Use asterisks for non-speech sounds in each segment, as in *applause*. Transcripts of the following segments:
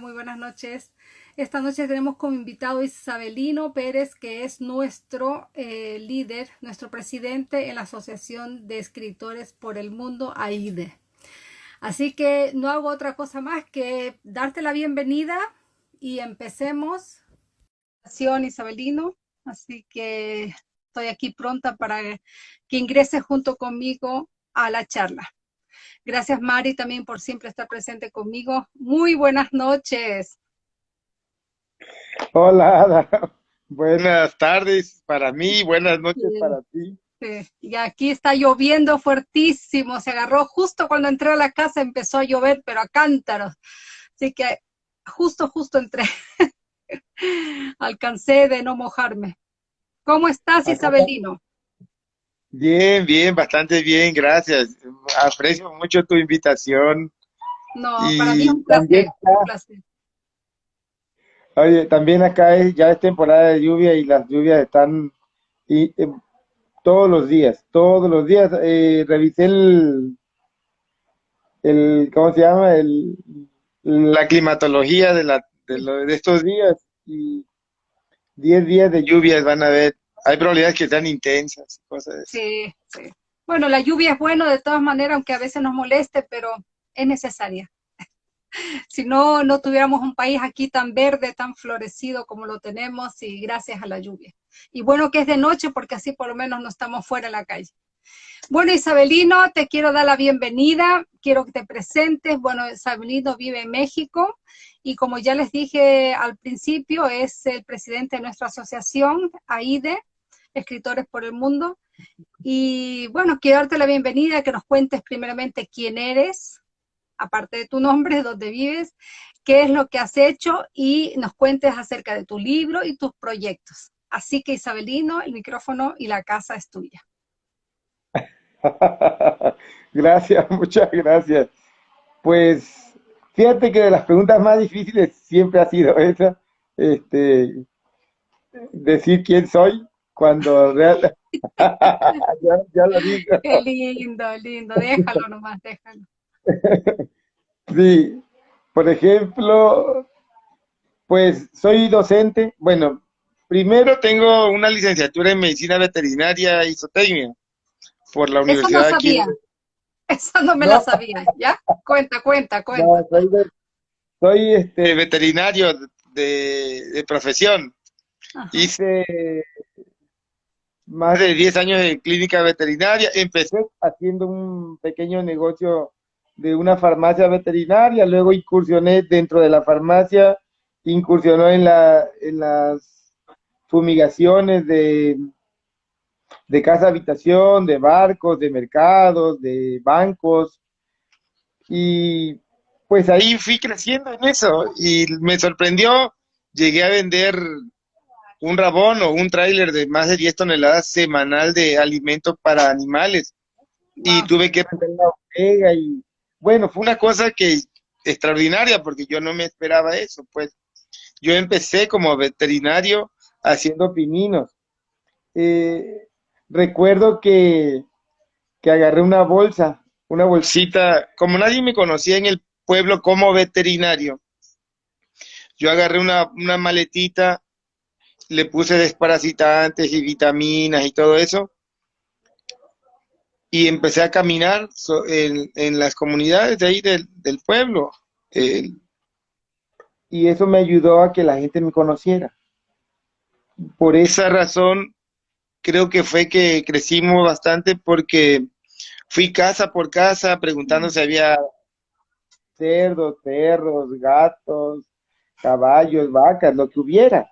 Muy buenas noches. Esta noche tenemos como invitado Isabelino Pérez, que es nuestro eh, líder, nuestro presidente en la Asociación de Escritores por el Mundo, AIDE. Así que no hago otra cosa más que darte la bienvenida y empecemos. Isabelino, así que estoy aquí pronta para que ingreses junto conmigo a la charla. Gracias Mari también por siempre estar presente conmigo. Muy buenas noches. Hola, Ada. *laughs* Buenas tardes para mí, buenas noches para ti. Sí. Y aquí está lloviendo fuertísimo, se agarró justo cuando entré a la casa, empezó a llover, pero a cántaros. Así que justo, justo entré. *laughs* Alcancé de no mojarme. ¿Cómo estás, Isabelino? Bien, bien, bastante bien, gracias. Aprecio mucho tu invitación. No, para mí es un placer, Oye, también acá es, ya es temporada de lluvia y las lluvias están y, eh, todos los días, todos los días. Eh, revisé el, el, ¿cómo se llama? El, la climatología de, la, de, de estos días y 10 días de lluvias van a ver hay probabilidades que sean intensas, cosas Sí, sí. Bueno, la lluvia es bueno de todas maneras, aunque a veces nos moleste, pero es necesaria. *laughs* si no, no tuviéramos un país aquí tan verde, tan florecido como lo tenemos, y gracias a la lluvia. Y bueno que es de noche, porque así por lo menos no estamos fuera en la calle. Bueno, Isabelino, te quiero dar la bienvenida, quiero que te presentes. Bueno, Isabelino vive en México y como ya les dije al principio, es el presidente de nuestra asociación, AIDE, Escritores por el Mundo. Y bueno, quiero darte la bienvenida, que nos cuentes primeramente quién eres, aparte de tu nombre, *laughs* dónde vives, qué es lo que has hecho y nos cuentes acerca de tu libro y tus proyectos. Así que Isabelino, el micrófono y la casa es tuya. *laughs* gracias, *laughs* muchas gracias. Pues fíjate que de las preguntas más difíciles siempre ha sido esa, este, decir quién soy, cuando real... *laughs* ya, lo digo. Qué lindo, lindo, déjalo nomás, déjalo. sí, por ejemplo, pues soy docente, bueno, primero tengo una licenciatura en medicina veterinaria y zootecnia por la Universidad Eso no sabía. Eso no me lo sabía, ¿ya? Cuenta, cuenta, cuenta. No, soy, este, veterinario de, de profesión. Hice más de 10 años de clínica veterinaria. Empecé haciendo un pequeño negocio de una farmacia veterinaria, luego incursioné dentro de la farmacia, incursionó en, la, en las fumigaciones de, de casa habitación, de barcos, de mercados, de bancos, y pues ahí fui creciendo en eso y me sorprendió, llegué a vender un rabón o un tráiler de más de 10 toneladas semanal de alimento para animales. Y tuve que vender la bodega y bueno, fue una cosa que extraordinaria porque yo no me esperaba eso, pues yo empecé como veterinario haciendo pininos. Eh, recuerdo que, que agarré una bolsa, una bolsita, como nadie me conocía en el pueblo como veterinario, yo agarré una, una maletita le puse desparasitantes y vitaminas y todo eso. Y empecé a caminar en, las comunidades de ahí del, pueblo. y eso me ayudó a que la gente me conociera. Por esa razón, creo que fue que crecimos bastante porque fui casa por casa preguntando si había cerdos, perros, gatos, caballos, vacas, lo que hubiera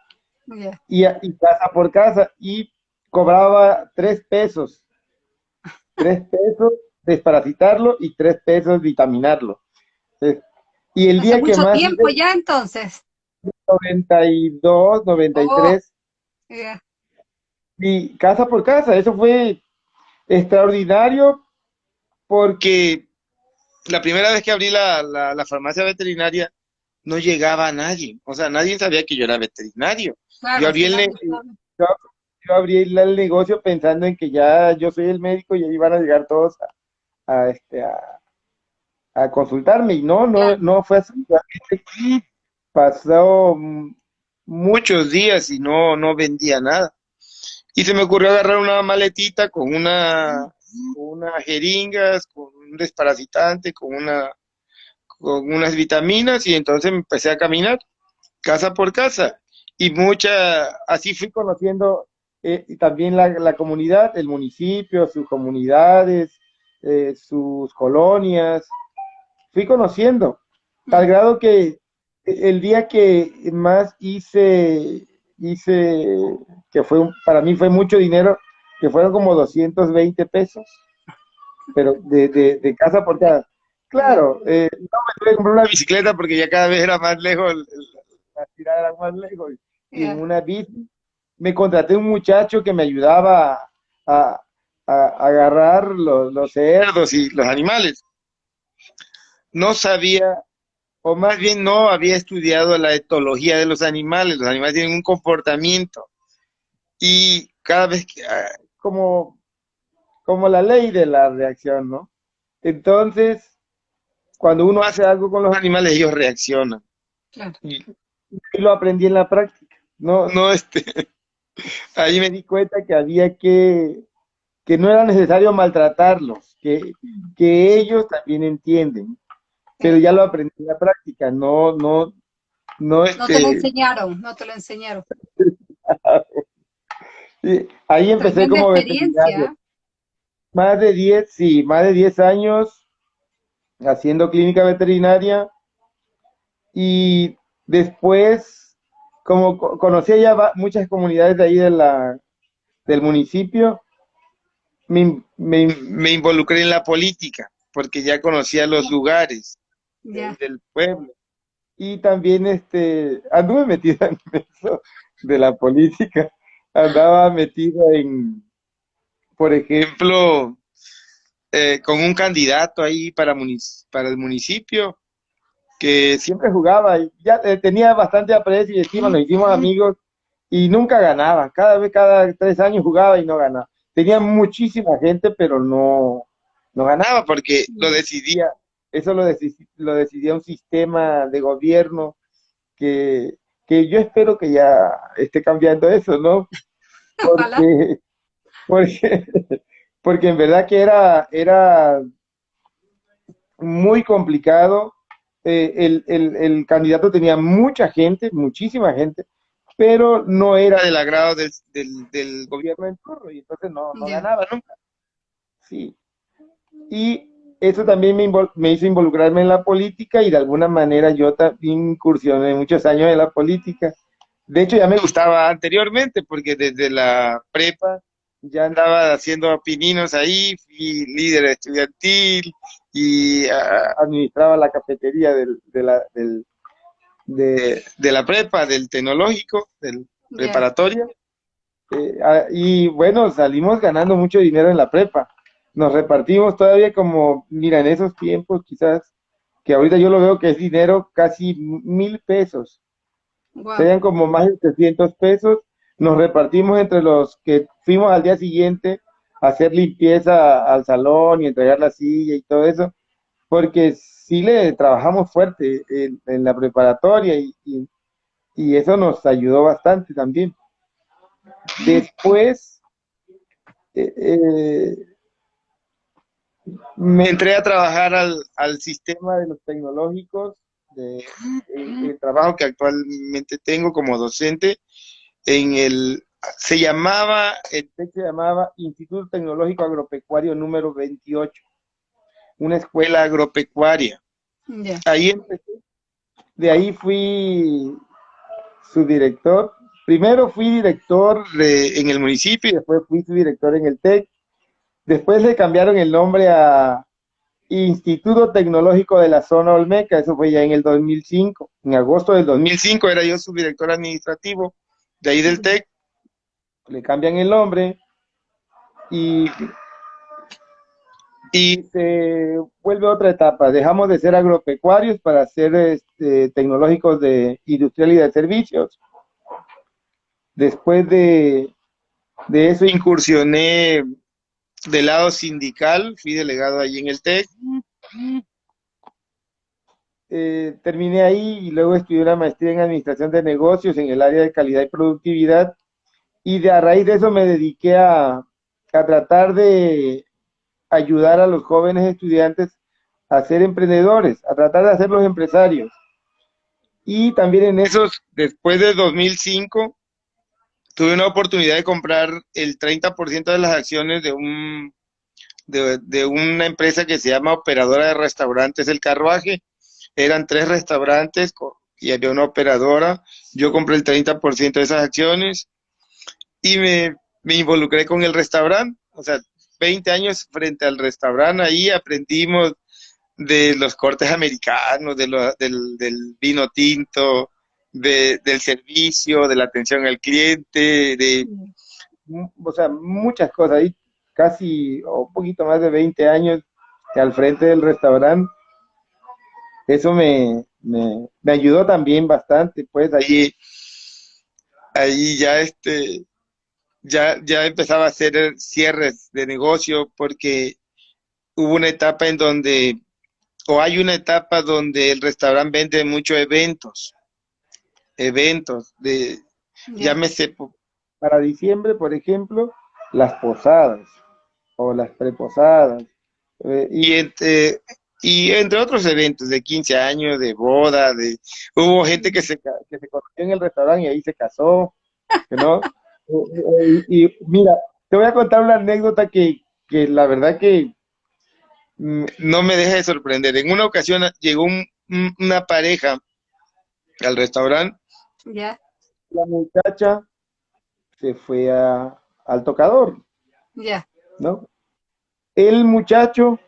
y, casa por casa, y cobraba tres pesos, tres pesos desparasitarlo y tres pesos vitaminarlo. y el día que mucho más... tiempo ya entonces. 92, 93. Y casa por casa, eso fue extraordinario porque la primera vez que abrí la, la farmacia veterinaria no llegaba a nadie, o sea, nadie sabía que yo era veterinario. Yo, abrí el el negocio pensando en que ya yo soy el médico y ahí van a llegar todos a, este, a, a consultarme. Y no, no, no fue así. Pasó muchos días y no, no vendía nada. Y se me ocurrió agarrar una maletita con una, con unas jeringas, con un desparasitante, con una, con unas vitaminas y entonces empecé a caminar casa por casa. Y mucha, así fui conociendo eh, también la, la, comunidad, el municipio, sus comunidades, eh, sus colonias, fui conociendo, al grado que el día que más hice, hice, que fue, para mí fue mucho dinero, que fueron como 220 pesos, pero de, de, de casa por casa. Claro, eh, no me tuve que comprar una bicicleta porque ya cada vez era más lejos, la tirada era más lejos. Y en una bici me contraté un muchacho que me ayudaba a, a, agarrar los, los cerdos y los animales. No sabía, o más bien no había estudiado la etología de los animales. Los animales tienen un comportamiento. Y cada vez que, ah, como, como la ley de la reacción, ¿no? Entonces, cuando uno hace algo con los animales, ellos reaccionan. Claro. Y, y, lo aprendí en la práctica. No, no, este, *laughs* ahí me di cuenta que había que, que no era necesario maltratarlos, que, que ellos también entienden. Pero ya lo aprendí en la práctica, no, no, no, este... no te lo enseñaron, no te lo enseñaron. *laughs* sí, ahí empecé como veterinario. Más de 10, sí, más de 10 años haciendo clínica veterinaria. Y después, como conocía ya muchas comunidades de ahí de la, del municipio, me, me, me involucré en la política, porque ya conocía los lugares del pueblo. Y también este, anduve metida en *laughs* eso de la política, andaba metido en, por ejemplo, eh, con un candidato ahí para, para el municipio que siempre jugaba y ya eh, tenía bastante aprecio y estima, nos hicimos amigos y nunca ganaba. Cada vez, cada tres años jugaba y no ganaba. Tenía muchísima gente, pero no, no ganaba porque lo decidía, eso lo, lo decidía un sistema de gobierno que, que yo espero que ya esté cambiando eso, ¿no? *laughs* Porque, porque porque en verdad que era, era muy complicado. Eh, el, el, el, candidato tenía mucha gente, muchísima gente, pero no era del agrado del, del, del gobierno en turno y entonces no, no ganaba nunca. Sí. Y eso también me, me, hizo involucrarme en la política y de alguna manera yo también incursioné muchos años en la política. De hecho, ya me gustaba anteriormente porque desde la prepa ya andaba haciendo pininos ahí, fui líder estudiantil y administraba la cafetería del, de, la, del, de, de, la prepa, del tecnológico, del preparatorio. Eh, y bueno, salimos ganando mucho dinero en la prepa. Nos repartimos todavía como, mira, en esos tiempos quizás, que ahorita yo lo veo que es dinero casi mil pesos. Serían como más de 300 pesos nos repartimos entre los que fuimos al día siguiente a hacer limpieza al salón y entregar la silla y todo eso, porque sí le trabajamos fuerte en, la preparatoria y, y, eso nos ayudó bastante también. Después, eh, eh, me entré a trabajar al, al sistema de los tecnológicos, de, el trabajo que actualmente tengo como docente, en el, se llamaba, el texto se llamaba Instituto Tecnológico Agropecuario número 28, una escuela agropecuaria. Ahí empecé, de ahí fui su director. Primero fui director en el municipio y después fui su director en el TEC. Después le cambiaron el nombre a Instituto Tecnológico de la Zona Olmeca, eso fue ya en el 2005. En agosto del 2005 era yo su director administrativo de ahí del TEC, le cambian el nombre y, y se vuelve otra etapa. Dejamos de ser agropecuarios para ser este, tecnológicos de industrial y de servicios. Después de, de eso incursioné del lado sindical, fui delegado allí en el TEC. Eh, terminé ahí y luego estudié una maestría en administración de negocios en el área de calidad y productividad. Y de a raíz de eso me dediqué a, tratar de ayudar a los jóvenes estudiantes a ser emprendedores, a tratar de hacerlos empresarios. Y también en esos, después de 2005, tuve una oportunidad de comprar el 30% de las acciones de un de, una empresa que se llama Operadora de Restaurantes El Carruaje. Eran tres restaurantes y había una operadora. Yo compré el 30% de esas acciones y me, me involucré con el restaurante. O sea, 20 años frente al restaurante, ahí aprendimos de los cortes americanos, de lo, del, del, vino tinto, de, del servicio, de la atención al cliente, de, o sea, muchas cosas. Ahí casi, o un poquito más de 20 años al frente del restaurante. Eso me, me, me ayudó también bastante, pues ahí, ahí ya este, ya, ya empezaba a hacer cierres de negocio porque hubo una etapa en donde, o hay una etapa donde el restaurante vende muchos eventos, eventos de, yeah. llámese, para diciembre, por ejemplo, las posadas o las preposadas, eh, y entre, y entre otros eventos de 15 años, de boda, de hubo gente que se, que se conoció en el restaurante y ahí se casó, ¿no? *laughs* y, y, mira, te voy a contar una anécdota que, que la verdad que no me deja de sorprender. En una ocasión llegó un, una pareja al restaurante. Yeah. La muchacha se fue a, al tocador. Ya. Yeah. ¿No? El muchacho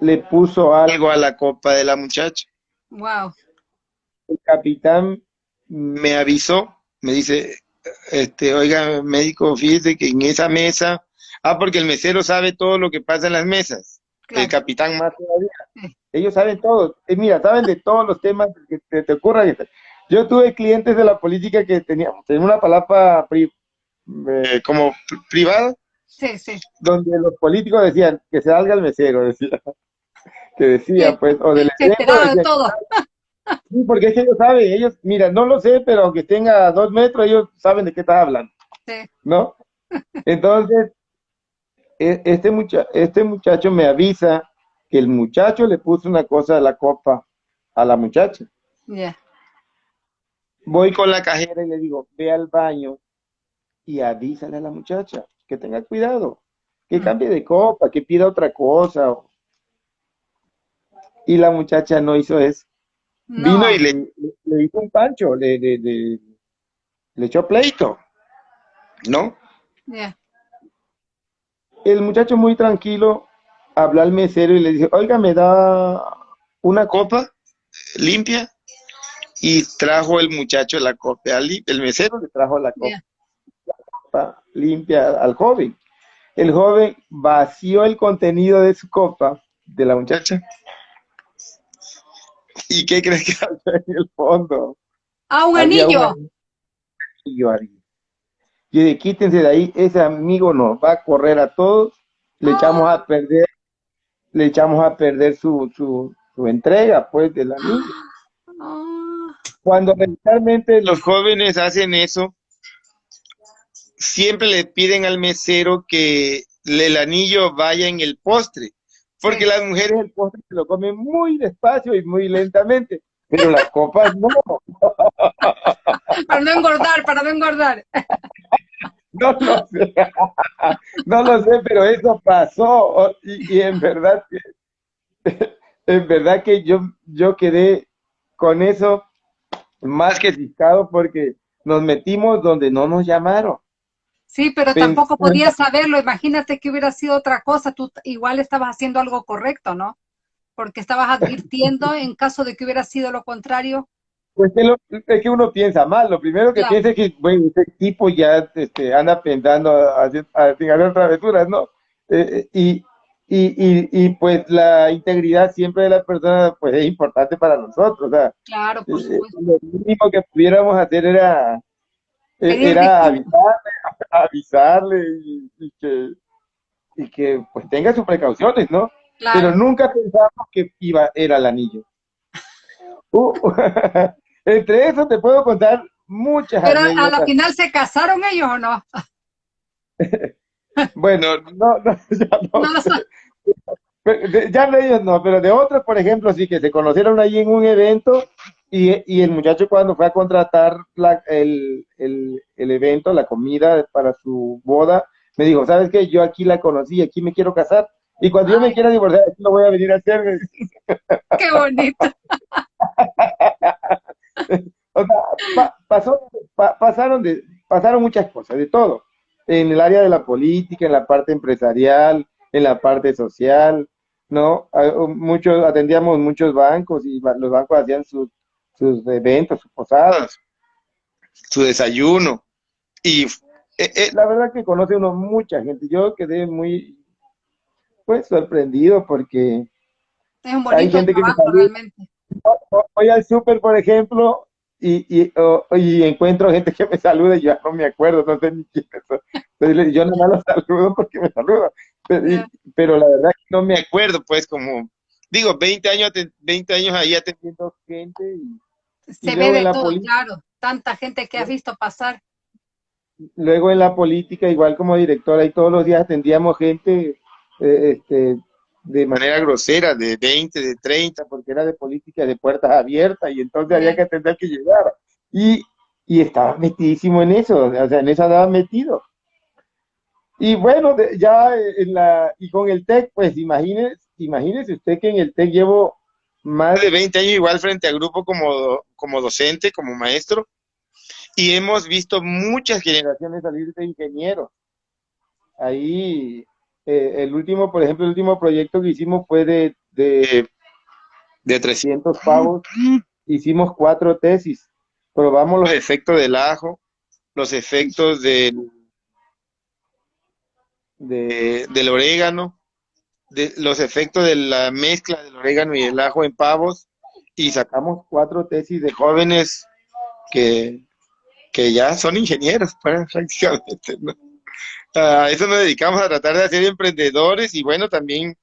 le puso algo a la copa de la muchacha. Wow. El capitán me avisó, me dice, este, oiga, médico, fíjese que en esa mesa, ah, porque el mesero sabe todo lo que pasa en las mesas, claro. el capitán más todavía. Ellos saben todo, eh, mira, saben de todos los temas que te, te ocurran. Yo tuve clientes de la política que tenían, tenían una palabra pri, eh, como privada, sí, sí. donde los políticos decían que se salga el mesero, decía, que decía, pues, o del se de todo. *laughs* Sí, porque es que ellos saben, ellos, mira, no lo sé, pero aunque tenga dos metros, ellos saben de qué estás hablando. Sí. ¿No? Entonces, este, mucha este muchacho me avisa que el muchacho le puso una cosa de la copa a la muchacha. Yeah. Voy con la cajera y le digo, ve al baño y avísale a la muchacha que tenga cuidado, que cambie de copa, que pida otra cosa. Y la muchacha no hizo eso. No. Vino y le, le, le, hizo un pancho, le, le, le echó pleito, ¿no? Yeah. El muchacho muy tranquilo habló al mesero y le dice, oiga, ¿me da una copa limpia? Y trajo el muchacho la copa, el mesero le trajo la copa, yeah. la copa limpia al joven. El joven vació el contenido de su copa, de la muchacha, ¿Y qué crees que *laughs* había en el fondo? Ah, un había anillo. Un anillo ahí. Yo dije, quítense de ahí, ese amigo nos va a correr a todos, le ah. echamos a perder, le echamos a perder su, su, su entrega, pues, del anillo. *gasps* Ah. Cuando realmente los jóvenes hacen eso, siempre le piden al mesero que el anillo vaya en el postre porque sí. las mujeres el postre se lo comen muy despacio y muy lentamente, pero las copas no. *laughs* Para no engordar, para no engordar. No lo sé, no lo sé, pero eso pasó y, y en verdad que, en verdad que yo, yo quedé con eso más que ciscado porque nos metimos donde no nos llamaron. Sí, pero tampoco podías saberlo. Imagínate que hubiera sido otra cosa. Tú igual estabas haciendo algo correcto, ¿no? Porque estabas advirtiendo *laughs* en caso de que hubiera sido lo contrario. Pues es, lo, es que uno piensa mal. Lo primero que claro. piensa es que, bueno, ese tipo ya este, anda pensando a, a, travesuras, ¿no? Eh, y, y, y, y, pues la integridad siempre de la persona pues es importante para nosotros. O sea, claro, por supuesto. Eh, lo mínimo que pudiéramos hacer era era avisarle, *laughs* avisarle y, y, que, y que pues tenga sus precauciones, ¿no? Claro. Pero nunca pensamos que iba, era el anillo. *laughs* Uh, *laughs* entre eso te puedo contar muchas Pero a la final se casaron ellos o no? bueno, no, no, ya no. ya de ellos no, pero de otros, por ejemplo, sí que se conocieron ahí en un evento y, y el muchacho cuando fue a contratar la, el, el, el, evento, la comida para su boda, me dijo, ¿sabes qué? Yo aquí la conocí, aquí me quiero casar. Y cuando yo me quiera divorciar, aquí lo voy a venir a hacer. *laughs* Qué bonito. *laughs* o sea, pasó, pasaron, de, pasaron muchas cosas, de todo. En el área de la política, en la parte empresarial, en la parte social, ¿no? Muchos, atendíamos muchos bancos y los bancos hacían sus, sus eventos, sus posadas, su desayuno. Y eh, eh, la verdad que conoce uno mucha gente. Yo quedé muy, pues, sorprendido porque es un hay gente que realmente. Voy al súper, por ejemplo, y, y, y, encuentro gente que me saluda y yo no me acuerdo, no sé ni quién es. yo no me lo saludo porque me saluda. Pero, la verdad que no me acuerdo, pues, como, digo, 20 años, 20 años ahí atendiendo gente. Y, Se ve de todo, claro, tanta gente que has visto pasar. Luego en la política, igual como directora, y todos los días atendíamos gente eh, este, de manera grosera, de 20, de 30, porque era de política de puertas abiertas, y entonces había que atender que llegara. Y, y estaba metidísimo en eso, o sea, en eso andaba metido. Y bueno, ya en la, y con el TEC, pues imagínese, imagínese usted que en el TEC llevo más de 20 años igual frente al grupo como, como docente, como maestro, y hemos visto muchas generaciones salir de ingenieros. Ahí, eh, el último, por ejemplo, el último proyecto que hicimos fue de, de, de 300 pavos. Hicimos cuatro tesis. Probamos los efectos del ajo, los efectos del de, del orégano, de los efectos de la mezcla del orégano y el ajo en pavos, y sacamos cuatro tesis de jóvenes que, que ya son ingenieros, pues, *laughs* prácticamente. A eso nos dedicamos a tratar de hacer emprendedores y bueno, también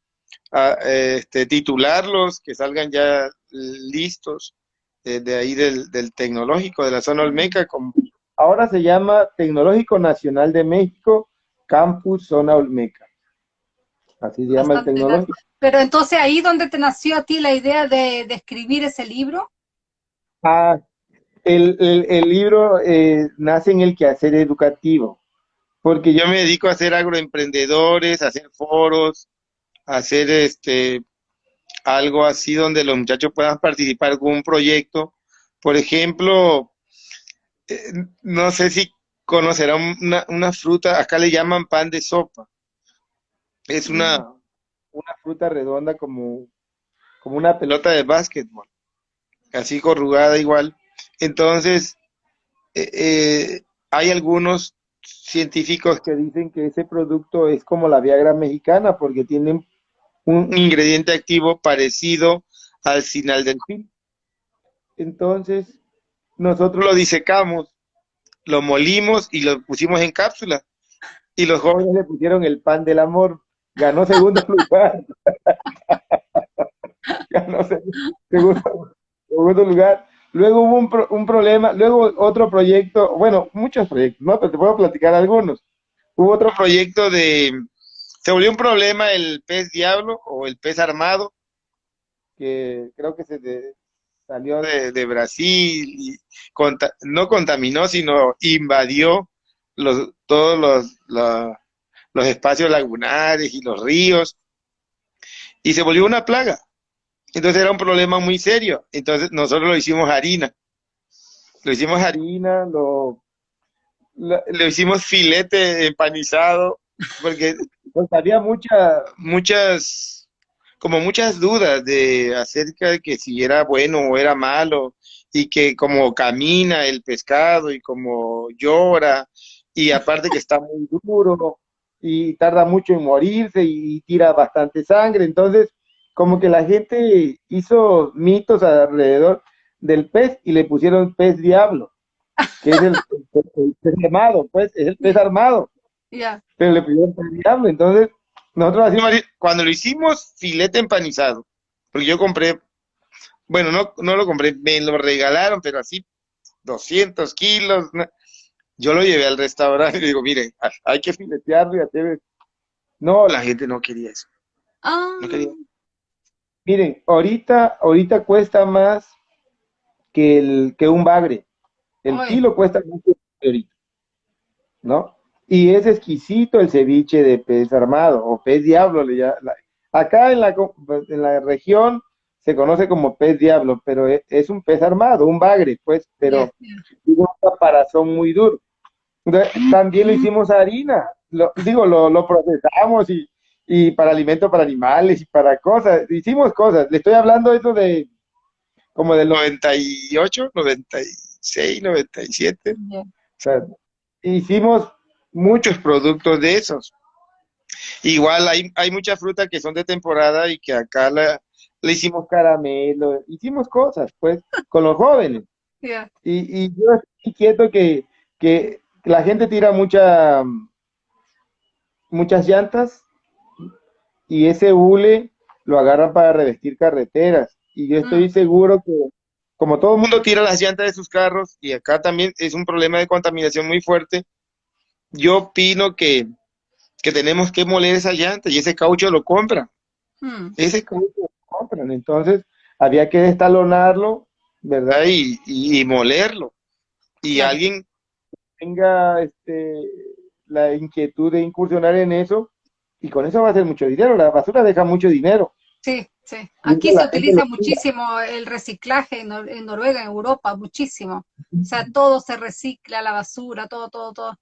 a este, titularlos, que salgan ya listos de, de ahí del, del, tecnológico de la zona Olmeca. Como ahora se llama Tecnológico Nacional de México Campus Zona Olmeca. Así se llama el tecnológico. Pero entonces ahí donde te nació a ti la idea de, escribir ese libro. Ah, el, libro eh, nace en el quehacer educativo, porque yo me dedico a hacer agroemprendedores, a hacer foros, a hacer este algo así donde los muchachos puedan participar en algún proyecto. Por ejemplo, eh, no sé si conocerá una, una, fruta, acá le llaman pan de sopa. Es una, una fruta redonda como, como una pelota de básquetbol, así corrugada igual. Entonces, eh, eh, hay algunos científicos que dicen que ese producto es como la Viagra mexicana porque tiene un ingrediente activo parecido al sinal del fin. Entonces, nosotros lo disecamos lo molimos y lo pusimos en cápsula. Y los jóvenes le pusieron el pan del amor. Ganó segundo lugar. *laughs* Ganó segundo, segundo, lugar. Luego hubo un, un, problema, luego otro proyecto, bueno, muchos proyectos, ¿no? Pero te puedo platicar algunos. Hubo otro proyecto de, se volvió un problema el pez diablo o el pez armado, que creo que se, de, salió de, Brasil y no contaminó, sino invadió los, todos los, los, espacios lagunares y los ríos y se volvió una plaga. Entonces era un problema muy serio. Entonces nosotros lo hicimos harina. Lo hicimos harina, lo, lo, hicimos filete empanizado, porque pues, había mucha, muchas como muchas dudas de acerca de que si era bueno o era malo y que como camina el pescado y como llora y aparte que está muy duro y tarda mucho en morirse y tira bastante sangre, entonces como que la gente hizo mitos alrededor del pez y le pusieron pez diablo, que es el, *laughs* pez armado, pues es el pez armado. Pero le pusieron pez diablo, entonces nosotros cuando lo hicimos, filete empanizado, porque yo compré bueno, no, no lo compré, me lo regalaron, pero así 200 kilos. Yo lo llevé al restaurante y le digo, mire, hay que filetearlo y hacer... No, la gente no quería eso. Ah. No quería. Miren, ahorita, ahorita cuesta más que, el, que un bagre. El Ay. kilo cuesta mucho ahorita, ¿no? Y es exquisito el ceviche de pez armado o pez diablo. le ya- la- acá en la, en la región se conoce como pez diablo, pero es, es un pez armado, un bagre, pues, pero tiene un caparazón muy duro. También lo hicimos harina, lo, digo, lo, lo procesamos y, y para alimento para animales y para cosas, hicimos cosas. Le estoy hablando eso de como del 98, 96, 97. Yeah. O sea, hicimos muchos productos de esos. Igual hay, hay mucha fruta que son de temporada y que acá la, le hicimos caramelo, hicimos cosas, pues, con los jóvenes. Yeah. Y, y yo estoy inquieto que, que la gente tira mucha, muchas llantas y ese hule lo agarran para revestir carreteras. Y yo estoy Mm. seguro que, como todo el mundo tira las llantas de sus carros, y acá también es un problema de contaminación muy fuerte, yo opino que, que tenemos que moler esa llanta y ese caucho lo compran. Mm. Ese caucho lo compran. Entonces, había que destalonarlo, ¿verdad? Y, y, y molerlo. Y alguien tenga este, la inquietud de incursionar en eso, y con eso va a hacer mucho dinero. La basura deja mucho dinero. Sí, sí. Aquí se utiliza muchísimo el reciclaje en, Nor- en Noruega, en Europa, muchísimo. O sea, todo se recicla, la basura, todo, todo, todo.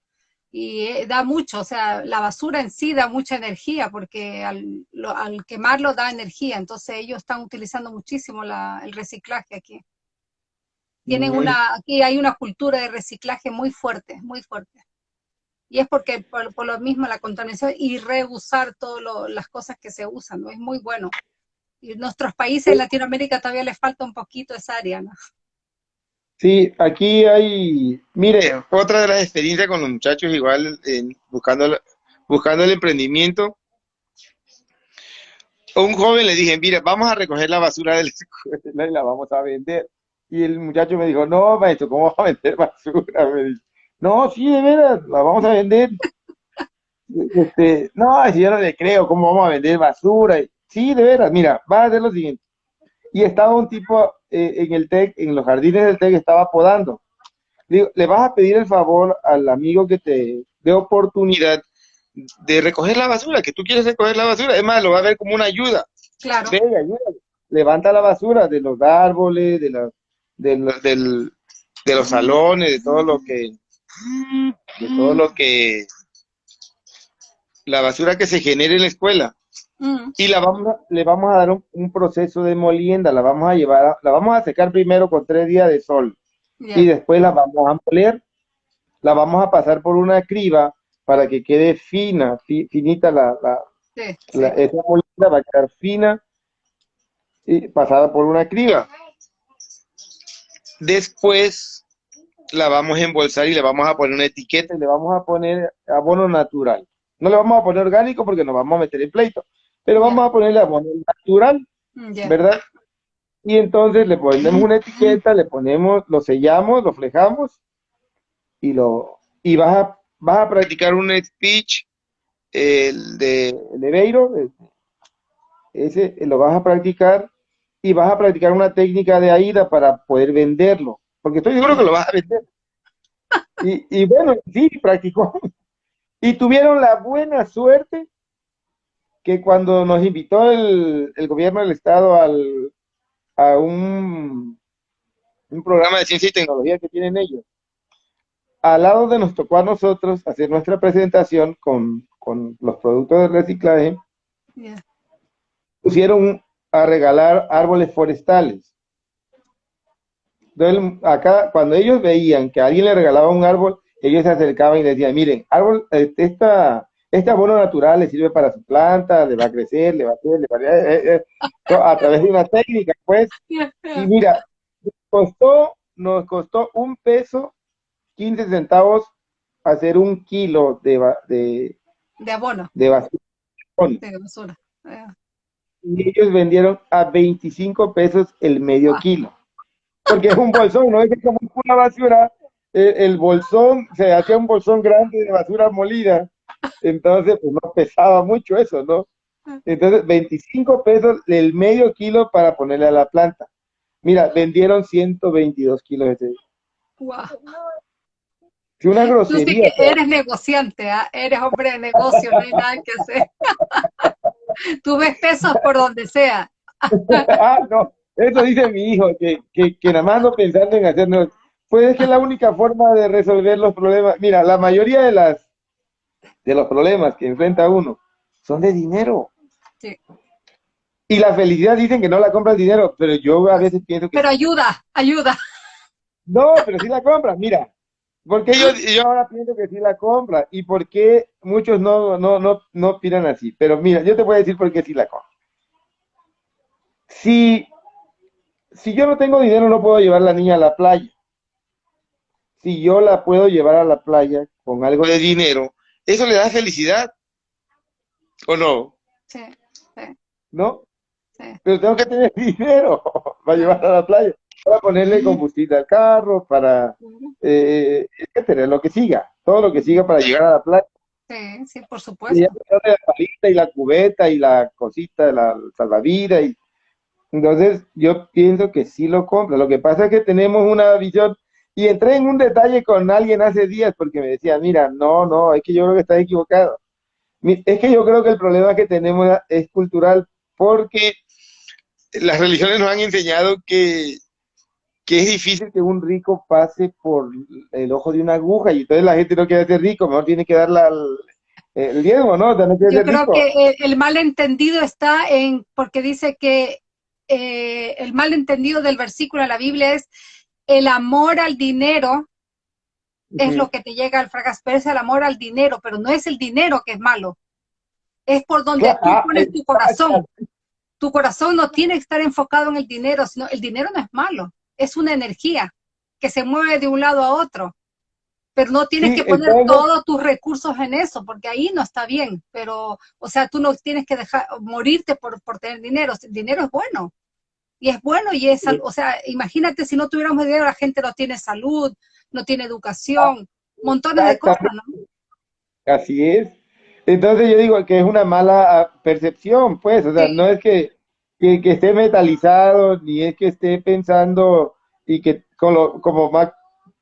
Y eh, da mucho, o sea, la basura en sí da mucha energía porque al, lo- al quemarlo da energía. Entonces ellos están utilizando muchísimo la- el reciclaje aquí. Tienen una, aquí hay una cultura de reciclaje muy fuerte, muy fuerte. Y es porque por, por lo mismo la contaminación y reusar todas las cosas que se usan, ¿no? Es muy bueno. Y en nuestros países en Latinoamérica todavía les falta un poquito esa área, ¿no? Sí, aquí hay, mire, otra de las experiencias con los muchachos igual en- buscando, buscando el emprendimiento. A un joven le dije, mira, vamos a recoger la basura de la escuela y la vamos a vender. Y el muchacho me dijo, no, maestro, ¿cómo vamos a vender basura? Me dice, no, sí, de veras, la vamos a vender. *laughs* Este, no, si yo no le creo, ¿cómo vamos a vender basura? Sí, de veras, mira, va a hacer lo siguiente. Y estaba un tipo eh, en el TEC, en los jardines del TEC, estaba podando. Digo, le vas a pedir el favor al amigo que te dé oportunidad de recoger la basura, que tú quieres recoger la basura. Es más, lo va a ver como una ayuda. Claro, Venga, ayúdale. Levanta la basura de los árboles, de, la, de, los- del- de los salones, de todo lo que, de todo lo que, la basura que se genere en la escuela. Mm, Y la vamos a- le vamos a dar un, un proceso de molienda, la vamos a llevar, a- la vamos a secar primero con tres días de sol y después la vamos a moler, la vamos a pasar por una criba para que quede fina, fi- finita la, la, Sí, sí. la- esa molienda va a quedar fina y pasada por una criba. Después la vamos a embolsar y le vamos a poner una etiqueta y le vamos a poner abono natural. No le vamos a poner orgánico porque nos vamos a meter en pleito, pero vamos a ponerle abono natural, Mm. ¿verdad? Y entonces le ponemos una etiqueta, le ponemos, lo sellamos, lo flejamos y lo y vas a, vas a practicar un speech el de, el- ese lo vas a practicar y vas a practicar una técnica de AIDA para poder venderlo, porque estoy seguro que lo vas a vender. Y, y bueno, sí, practicó. Y tuvieron la buena suerte que cuando nos invitó el, el gobierno del estado al, a un, un programa de ciencia y tecnología que tienen ellos, al lado de nos tocó a nosotros hacer nuestra presentación con, con los productos de reciclaje, Ya. pusieron a regalar árboles forestales. Entonces, acá, cuando ellos veían que alguien le regalaba un árbol, ellos se acercaban y decían, miren, árbol, eh, esta, este abono natural le sirve para su planta, le va a crecer, le va a hacer, le va a, eh, eh, a través de una técnica, pues. Y mira, costó, nos costó un peso, 15 centavos, hacer un kilo de, de, De abono, de basura. de basura. Y ellos vendieron a 25 pesos el medio kilo. Porque es un bolsón, no es como una basura. El, bolsón, se hacía un bolsón grande de basura molida. Entonces, pues no pesaba mucho eso, ¿no? Entonces, 25 pesos el medio kilo para ponerle a la planta. Mira, vendieron 122 kilos ese día. Wow. Sí, una grosería. Tú eres negociante, ¿ah? eres hombre de negocio, no hay nada que hacer. *laughs* Tú ves pesos por donde sea. *laughs* ah, no, eso dice mi hijo, que, que, que nada más no pensando en hacernos. Pues es que la única forma de resolver los problemas. Mira, la mayoría de las de los problemas que enfrenta uno son de dinero. Sí. Y la felicidad dicen que no la compra el dinero, pero yo a veces pienso que. Pero ayuda, ayuda. No, pero sí la compra. Mira, porque yo, yo ahora pienso que sí la compra y por qué muchos no, no, no, no opinan así. Pero mira, yo te voy a decir por qué sí la compra. Si, si yo no tengo dinero, no puedo llevar a la niña a la playa. Si yo la puedo llevar a la playa con algo de dinero, eso le da felicidad. ¿O no? Sí, sí. ¿No? Sí. Pero tengo que tener *laughs* dinero para llevar a la playa para ponerle combustible al carro, para eh, etcétera, lo que siga, todo lo que siga para llegar a la playa. Sí, sí, por supuesto. Y la palita y la cubeta y la cosita de la salvavidas. Y... Entonces, yo pienso que sí lo compra. Lo que pasa es que tenemos una visión. Y entré en un detalle con alguien hace días porque me decía, mira, no, no, es que yo creo que estás equivocado. Es que yo creo que el problema que tenemos es cultural porque las religiones nos han enseñado que que es difícil que un rico pase por el ojo de una aguja y entonces la gente no quiere ser rico, mejor tiene que darle el diezmo, ¿no? Yo creo que el, malentendido está en, porque dice que eh, el malentendido del versículo de la Biblia es el amor al dinero es lo que te llega al fracaso, pero es el amor al dinero, pero no es el dinero que es malo, es por donde tú ah, pones tu corazón. Tu corazón no tiene que estar enfocado en el dinero, sino el dinero no es malo es una energía que se mueve de un lado a otro. Pero no tienes que poner todos tus recursos en eso, porque ahí no está bien. Pero, o sea, tú no tienes que dejar morirte por, por tener dinero. El dinero es bueno. Y es bueno y es, o sea, imagínate si no tuviéramos dinero, la gente no tiene salud, no tiene educación, montones de cosas, ¿no? Así es. Entonces yo digo que es una mala ah, percepción, pues, o sea, no es que que, esté metalizado, ni es que esté pensando y que como, como más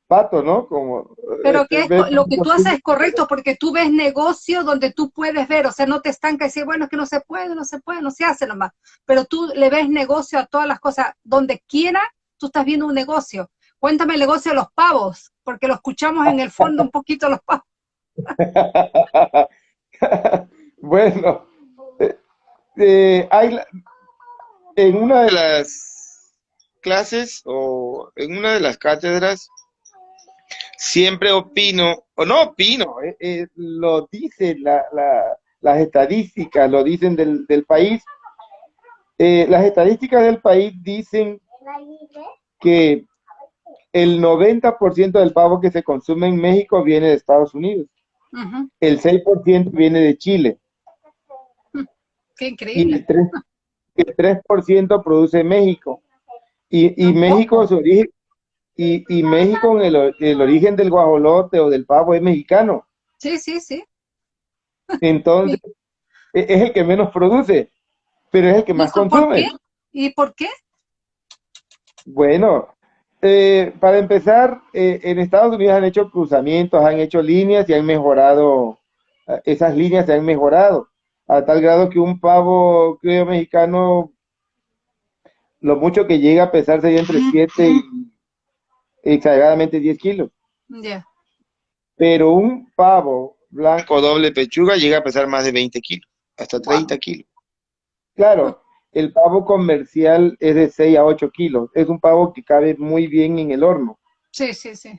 pato, ¿no? Como, Pero que este, lo que tú haces es correcto, porque tú ves negocio donde tú puedes ver, o sea, no te estanca y decir, bueno, es que no se puede, no se puede, no se hace nomás. Pero tú le ves negocio a todas las cosas, donde quiera, tú estás viendo un negocio. Cuéntame el negocio de los pavos, porque lo escuchamos en el fondo un poquito los pavos. *laughs* bueno, eh, eh, hay, en una de las clases o en una de las cátedras siempre opino, o no opino, eh, eh, lo dicen las estadísticas, lo dicen del, país. Eh, las estadísticas del país dicen que el 90% del pavo que se consume en México viene de Estados Unidos. El 6% viene de Chile. Qué increíble el 3% produce México. Y, y México, su origen, y, y México, el, el origen del guajolote o del pavo es mexicano. Sí, sí, sí. Entonces, e, es el que menos produce, pero es el que más consume. ¿Y por qué? Bueno, eh, para empezar, eh, en Estados Unidos han hecho cruzamientos, han hecho líneas y han mejorado, eh, esas líneas se han mejorado a tal grado que un pavo creo mexicano, lo mucho que llega a pesar sería entre 7 y exageradamente 10 kilos. Pero un pavo blanco doble pechuga llega a pesar más de 20 kilos, hasta 30 kilos. Claro, el pavo comercial es de 6 a 8 kilos. Es un pavo que cabe muy bien en el horno. Sí, sí, sí.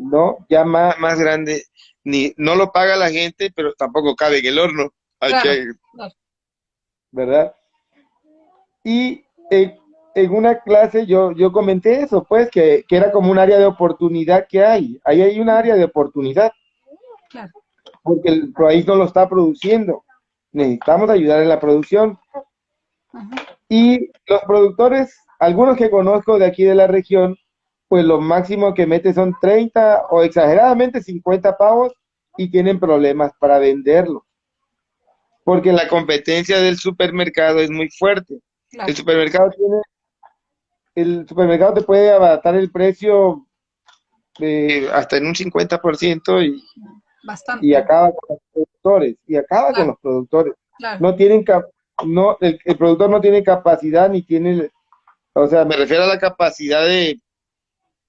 No, ya más, más grande, ni no lo paga la gente, pero tampoco cabe en el horno. ¿Verdad? Y en, una clase yo, yo comenté eso, pues, que, era como un área de oportunidad que hay. Ahí hay un área de oportunidad. Porque el país no lo está produciendo. Necesitamos ayudar en la producción. Y los productores, algunos que conozco de aquí de la región, pues lo máximo que mete son 30 o exageradamente 50 pavos y tienen problemas para venderlo. Porque la competencia del supermercado es muy fuerte. El supermercado tiene, el supermercado te puede abatar el precio hasta en un 50% y, y acaba con los productores, y acaba con los productores. No tienen no, el, el productor no tiene capacidad ni tiene, o sea, me refiero a la capacidad de,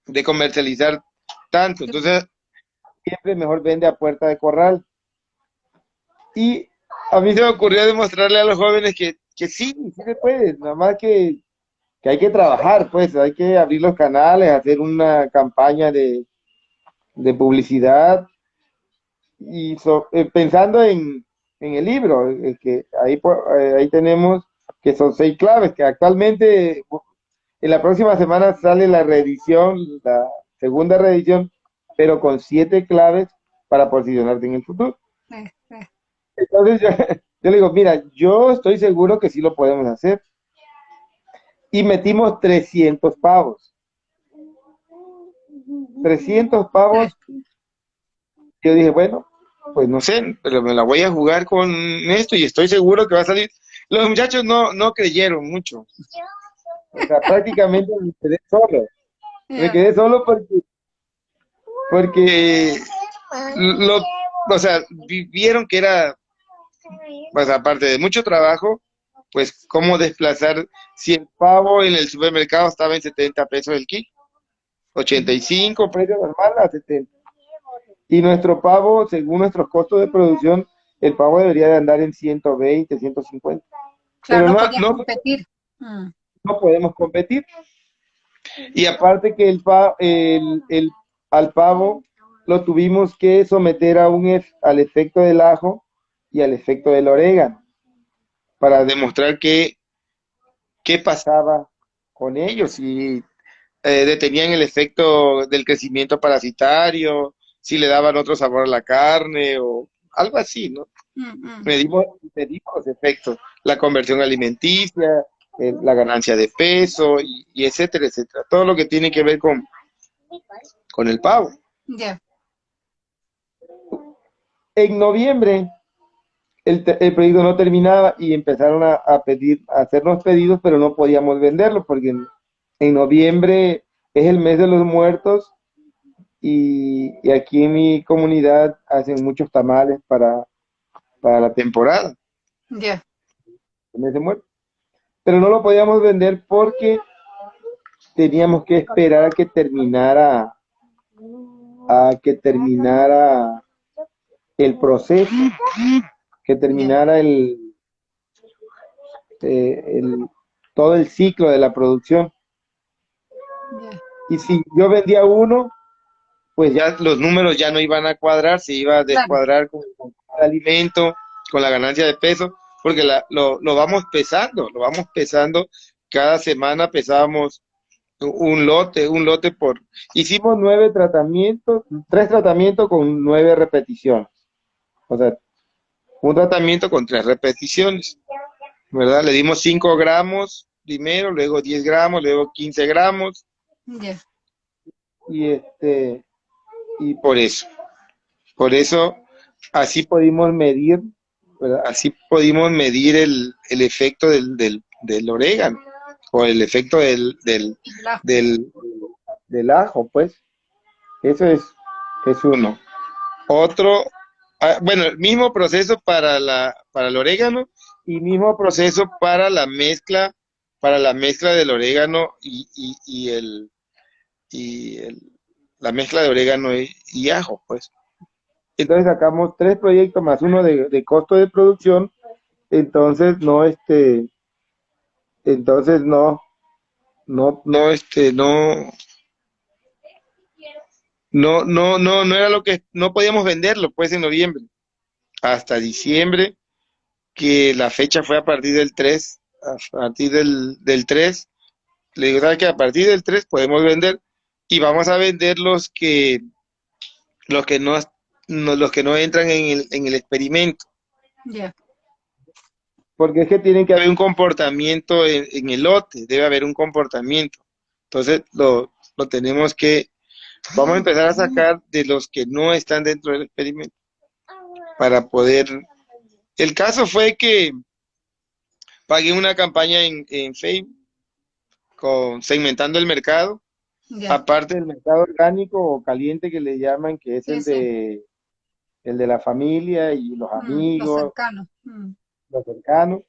de comercializar tanto. Entonces, siempre mejor vende a puerta de corral. Y a mí se me ocurrió demostrarle a los jóvenes que, que sí, sí se puede, nada más que, que, hay que trabajar, pues, hay que abrir los canales, hacer una campaña de, de publicidad y eh, pensando en, en, el libro, que ahí, eh, ahí tenemos que son seis claves, que actualmente en la próxima semana sale la reedición, la segunda reedición, pero con siete claves para posicionarte en el futuro. Entonces *laughs* yo, le digo, mira, yo estoy seguro que sí lo podemos hacer. Y metimos 300 pavos. 300 pavos. Yo dije, bueno, pues no sé, pero me la voy a jugar con esto y estoy seguro que va a salir. Los muchachos no, no creyeron mucho. O sea, prácticamente me quedé solo. Me quedé solo porque, porque lo, o sea, vieron que era, pues aparte de mucho trabajo, pues cómo desplazar, si el pavo en el supermercado estaba en 70 pesos el kilo, 85 precio normal a 70. Y nuestro pavo, según nuestros costos de producción, el pavo debería de andar en 120, 150. Claro, Pero no, no, competir. Mm no podemos competir. Y aparte que el, el, el, al pavo lo tuvimos que someter a un, al efecto del ajo y al efecto del orégano para demostrar que, qué pasaba con ellos, si eh, detenían el efecto del crecimiento parasitario, si le daban otro sabor a la carne o algo así, ¿no? Mm, mm. Medimos, medimos los efectos, la conversión alimenticia, la ganancia de peso y, etcétera, etcétera. Todo lo que tiene que ver con, con el pavo. Ya. En noviembre el, el, pedido no terminaba y empezaron a, pedir, a hacernos pedidos, pero no podíamos venderlo porque en, noviembre es el mes de los muertos y, aquí en mi comunidad hacen muchos tamales para, para la temporada. Ya. El mes de muertos pero no lo podíamos vender porque teníamos que esperar a que terminara a que terminara el proceso, que terminara el, eh, el todo el ciclo de la producción. Y si yo vendía uno, pues ya los números ya no iban a cuadrar, se iba a descuadrar con, con el alimento, con la ganancia de peso porque lo, lo vamos pesando, lo vamos pesando, cada semana pesábamos un lote, un lote por... Hicimos nueve tratamientos, tres tratamientos con nueve repeticiones. O sea, un tratamiento con tres repeticiones, ¿verdad? Le dimos cinco gramos primero, luego diez gramos, luego quince gramos. Y este, y por eso, por eso así pudimos medir Así pudimos medir el, el efecto del, del, del, orégano o el efecto del, del, del, del ajo, pues. Eso es, es uno. Otro, ah, bueno, el mismo proceso para, la, para el orégano y mismo proceso para la mezcla, para la mezcla del orégano y, y, y el, y el, la mezcla de orégano y ajo, pues. Entonces sacamos tres proyectos más uno de, costo de producción. Entonces no, este, entonces no, no, no, este, no, no, no, no, no era lo que, no podíamos venderlo pues en noviembre, hasta diciembre, que la fecha fue a partir del 3, a partir del, del 3, le digo, ¿sabes que A partir del 3 podemos vender y vamos a vender los que, los que no, no, los que no entran en el, en el experimento. porque es que tienen que haber un comportamiento en, el lote, debe haber un comportamiento. Entonces lo, lo tenemos que, vamos a empezar a sacar de los que no están dentro del experimento para poder... El caso fue que pagué una campaña en, en Facebook con, segmentando el mercado, aparte del mercado orgánico o caliente que le llaman, que es el de el de la familia y los mm, amigos. Los cercanos. Mm. Los cercanos.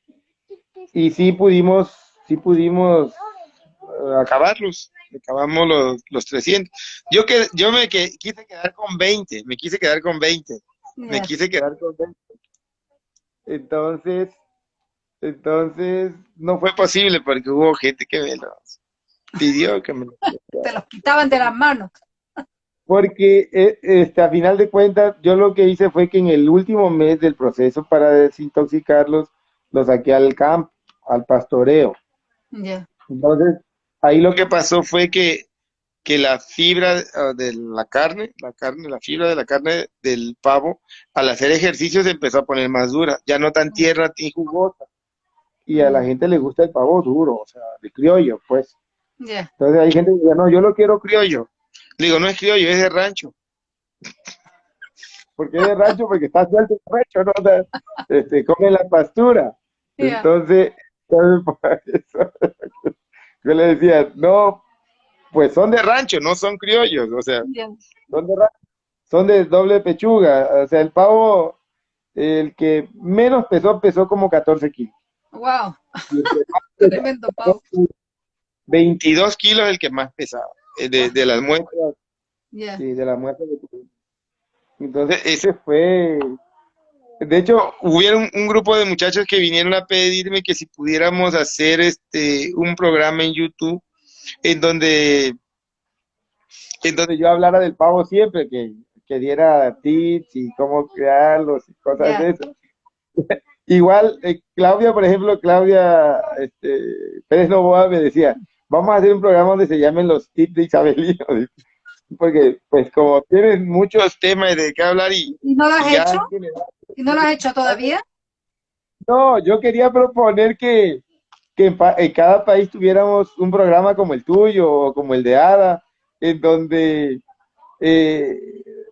Y sí pudimos, sí pudimos eh, acabarlos, acabamos los, los 300. Yo, que, yo me quise quedar con 20, me quise quedar con 20, me quise quedar con 20. Entonces, entonces no fue posible porque hubo gente que me los pidió que me Te los quitaban de las manos. Porque eh, este, a final de cuentas, yo lo que hice fue que en el último mes del proceso para desintoxicarlos, los saqué al campo, al pastoreo. Entonces, ahí lo que pasó fue que, que la fibra ah, de la carne, la carne, la fibra de la carne del pavo, al hacer ejercicio se empezó a poner más dura, ya no tan tierra ni jugosa y a la gente le gusta el pavo duro, o sea, de criollo, pues. Entonces hay gente que dice, no, yo lo quiero criollo. Le digo, no es criollo, es de rancho. *laughs* porque es de rancho, porque está suelto el rancho, ¿no? este, come la pastura. Entonces, *laughs* yo le decía, no, pues son de rancho, no son criollos, o sea, son de son de doble pechuga, o sea, el pavo, el que menos pesó, pesó como 14 kilos. Wow. *laughs* Tremendo, Pau. 22 kilos el que más pesaba, eh, de, de las muestras. Sí, de las muestras Entonces, ese fue. De hecho, hubieron un grupo de muchachos que vinieron a pedirme que si pudiéramos hacer este un programa en YouTube en donde en donde yo hablara del pavo siempre, que, que diera tips y cómo crearlos y cosas de eso. *laughs* Igual, eh, Claudia, por ejemplo, Claudia este, Pérez Novoa me decía, vamos a hacer un programa donde se llamen los tips de Isabelino, *laughs* porque pues como tienes muchos temas de qué hablar y... ¿Y no lo has hecho? ¿Y no lo has hecho todavía? No, yo quería proponer que, que en, cada país tuviéramos un programa como el tuyo o como el de Ada, en donde eh,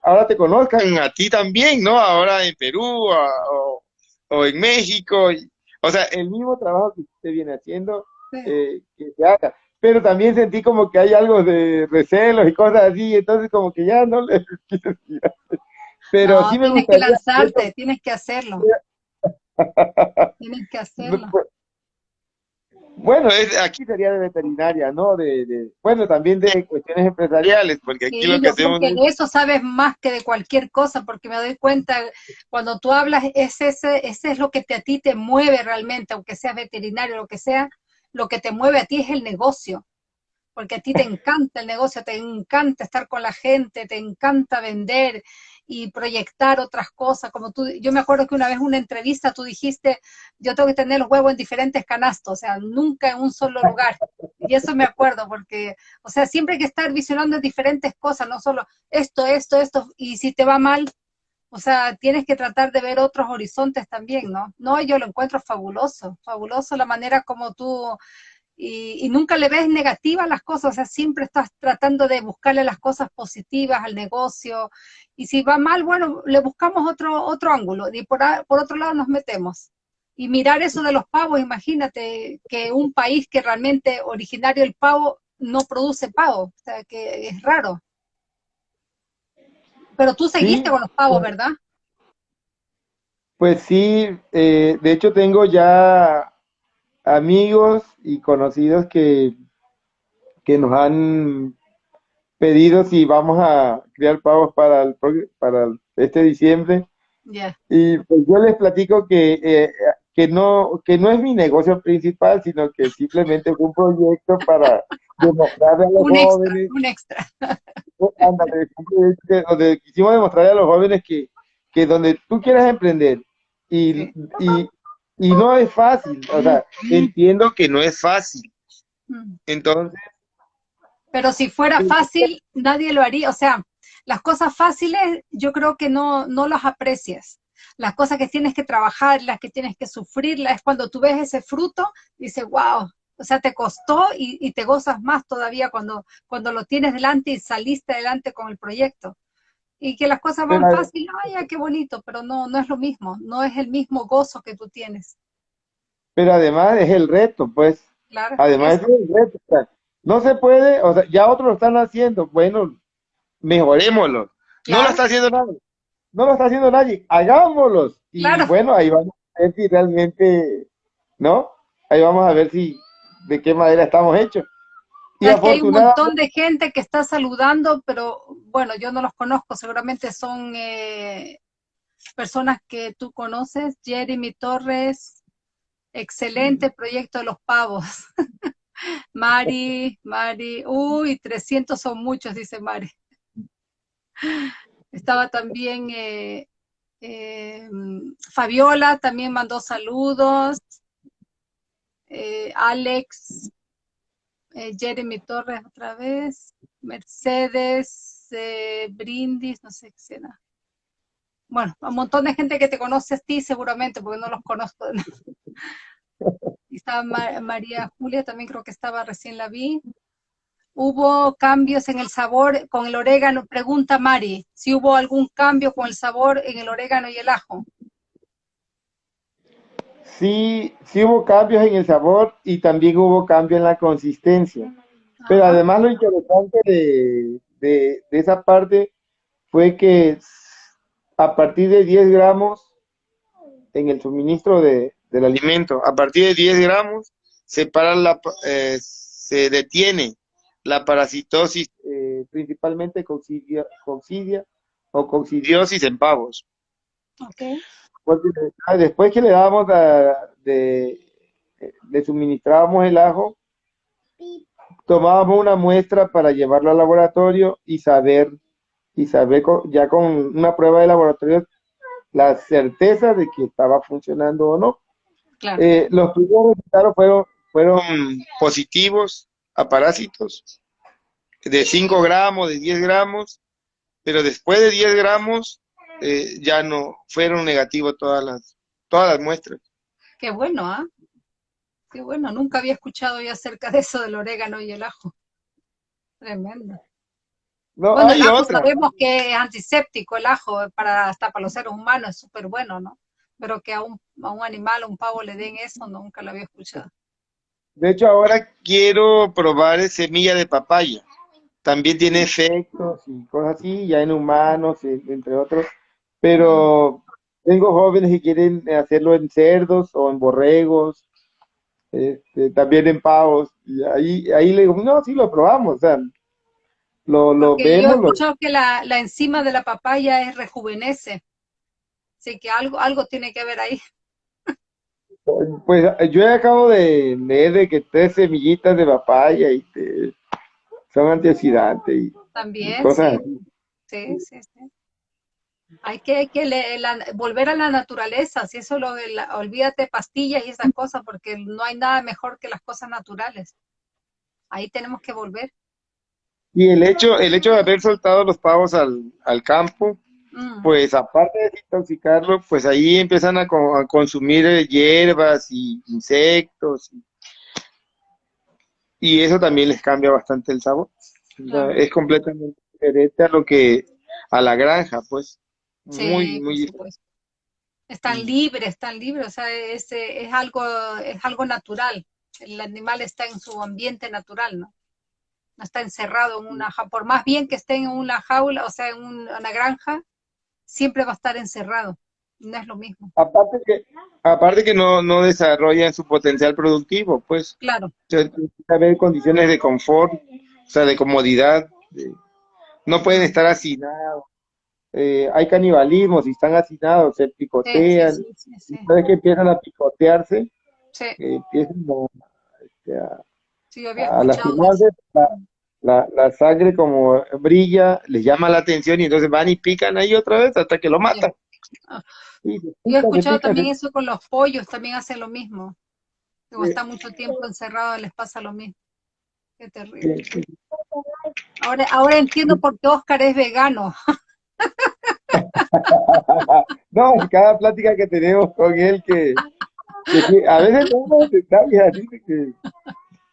ahora te conozcan a ti también, ¿no? Ahora en Perú o o en México, o sea, el mismo trabajo que usted viene haciendo, eh, que se haga. Pero también sentí como que hay algo de recelos y cosas así, entonces como que ya no le *laughs* Pero sí me tienes que lanzarte, tienes que hacerlo. tienes que hacerlo. *laughs* Pues, bueno, aquí sería de veterinaria, ¿no? De, bueno, también de cuestiones empresariales, porque aquí lo que hacemos... de eso sabes más que de cualquier cosa, porque me doy cuenta, cuando tú hablas, ese, ese, ese es lo que te, a ti te mueve realmente, aunque seas veterinario, lo que sea, lo que te mueve a ti es el negocio, porque a ti te encanta el negocio, te encanta estar con la gente, te encanta vender, y proyectar otras cosas, como tú, yo me acuerdo que una vez en una entrevista tú dijiste, yo tengo que tener los huevos en diferentes canastos, o sea, nunca en un solo lugar, y eso me acuerdo, porque, o sea, siempre hay que estar visionando diferentes cosas, no solo esto, esto, esto, y si te va mal, o sea, tienes que tratar de ver otros horizontes también, ¿no? No, yo lo encuentro fabuloso, fabuloso la manera como tú y, nunca le ves negativa a las cosas, o sea, siempre estás tratando de buscarle las cosas positivas al negocio, y si va mal, bueno, le buscamos otro, otro ángulo, y por, por otro lado nos metemos. Y mirar eso de los pavos, imagínate que un país que realmente originario el pavo no produce pavo, o sea, que es raro. Pero tú seguiste con los pavos, ¿verdad? Pues sí, eh, de hecho tengo ya amigos y conocidos que, que nos han pedido si vamos a criar pavos para, el, para este diciembre. Y pues yo les platico que, eh, que, no, que no es mi negocio principal, sino que simplemente es un proyecto para demostrarle a los jóvenes. un extra. *laughs* donde quisimos demostrarle a los jóvenes que, que donde tú quieras emprender y, y, y no es fácil, o sea, entiendo que no es fácil. Mm. Entonces... Pero si fuera fácil, nadie lo haría. O sea, las cosas fáciles yo creo que no, no las aprecias. las cosas que tienes que trabajar, las que tienes que sufrir, es cuando tú ves ese fruto, dices, wow, o sea, te costó y, te gozas más todavía cuando, cuando lo tienes delante y saliste adelante con el proyecto. Y que las cosas van fácil, ay, qué bonito, pero no, no es lo mismo, no es el mismo gozo que tú tienes. Pero además es el reto, pues. Claro. Además es el reto. no se puede, o sea, ya otros lo están haciendo, bueno, mejorémoslo. No lo está haciendo nadie. No lo está haciendo nadie, hagámoslos. Y bueno, ahí vamos a ver si realmente, ¿no? Ahí vamos a ver si, de qué manera estamos hechos. Y hay un montón de gente que está saludando, pero bueno, yo no los conozco, seguramente son eh, personas que tú conoces. Jeremy Torres, excelente proyecto de los pavos. *laughs* Mari, Mari, uy, 300 son muchos, dice Mari. Estaba también eh, eh, Fabiola, también mandó saludos. Eh, Alex, Jeremy Torres otra vez, Mercedes, Brindis, no sé qué será. Bueno, un montón de gente que te conoce a ti seguramente, porque no los conozco. *laughs* Y estaba María Julia, también creo que estaba, recién la vi. ¿Hubo cambios en el sabor con el orégano? Pregunta Mari, si hubo algún cambio con el sabor en el orégano y el ajo. Sí, sí hubo cambios en el sabor y también hubo cambio en la consistencia. Pero además lo interesante de, de, esa parte fue que a partir de 10 gramos en el suministro de, del alimento, a partir de 10 gramos se, para la, eh, se detiene la parasitosis eh, principalmente coccidia, o coccidiosis en pavos. Okay. Ah, después que le dábamos de, le suministrábamos el ajo, tomábamos una muestra para llevarlo al laboratorio y saber, y saber ya con una prueba de laboratorio la certeza de que estaba funcionando o no. Eh, los primeros resultados fueron, fueron positivos a parásitos de 5 gramos, de 10 gramos, pero después de 10 gramos eh, ya no fueron negativos todas las, todas las muestras. Qué bueno, ¿ah? Qué bueno, nunca había escuchado yo acerca de eso del orégano y el ajo. Tremendo. No, bueno, el ajo sabemos que es antiséptico el ajo, para, hasta para los seres humanos es súper bueno, ¿no? Pero que a un, a un animal, a un pavo le den eso, nunca lo había escuchado. De hecho, ahora quiero probar semilla de papaya. También tiene efectos y cosas así, ya en humanos, entre otros. Pero tengo jóvenes que quieren hacerlo en cerdos o en borregos, este, también en pavos. Y ahí, ahí le digo, no, sí lo probamos. O sea, lo, lo vemos. Yo he escuchado que la, la enzima de la papaya es rejuvenece. Así que algo, algo tiene que ver ahí. Pues yo acabo de leer de que tres semillitas de papaya y son antioxidantes y también cosas sí. sí. sí, Hay que, hay que volver a la naturaleza, si eso lo, olvídate pastillas y esas cosas, porque no hay nada mejor que las cosas naturales. Ahí tenemos que volver. Y el hecho, el hecho de haber soltado los pavos al, al campo, Mm. pues aparte de intoxicarlo, pues ahí empiezan a, consumir eh, hierbas y insectos. Y, eso también les cambia bastante el sabor. es completamente diferente a lo que, a la granja, pues. Muy, muy pues. Están libres, están libres, o sea, es, es, algo, es algo natural. El animal está en su ambiente natural, ¿no? No está encerrado en una jaula, por más bien que esté en una jaula, o sea, en una granja, siempre va a estar encerrado. No es lo mismo. Aparte que, aparte que no, no desarrollan su potencial productivo, pues. Claro. tiene que haber condiciones de confort, o sea, de comodidad. no pueden estar hacinados. Eh, hay canibalismo, si están hacinados, se picotean. Sí, sí, que empiezan a picotearse, eh, empiezan a, este, a, a lastimarse, la, la, sangre como brilla, les llama la atención y entonces van y pican ahí otra vez hasta que lo matan. Ah. Yo he escuchado también eso con los pollos, también hacen lo mismo. Como está mucho tiempo encerrado, les pasa lo mismo. Qué terrible. Ahora, ahora entiendo por qué Oscar es vegano. *laughs* No, cada plática que tenemos con él que, a veces no detalles así que...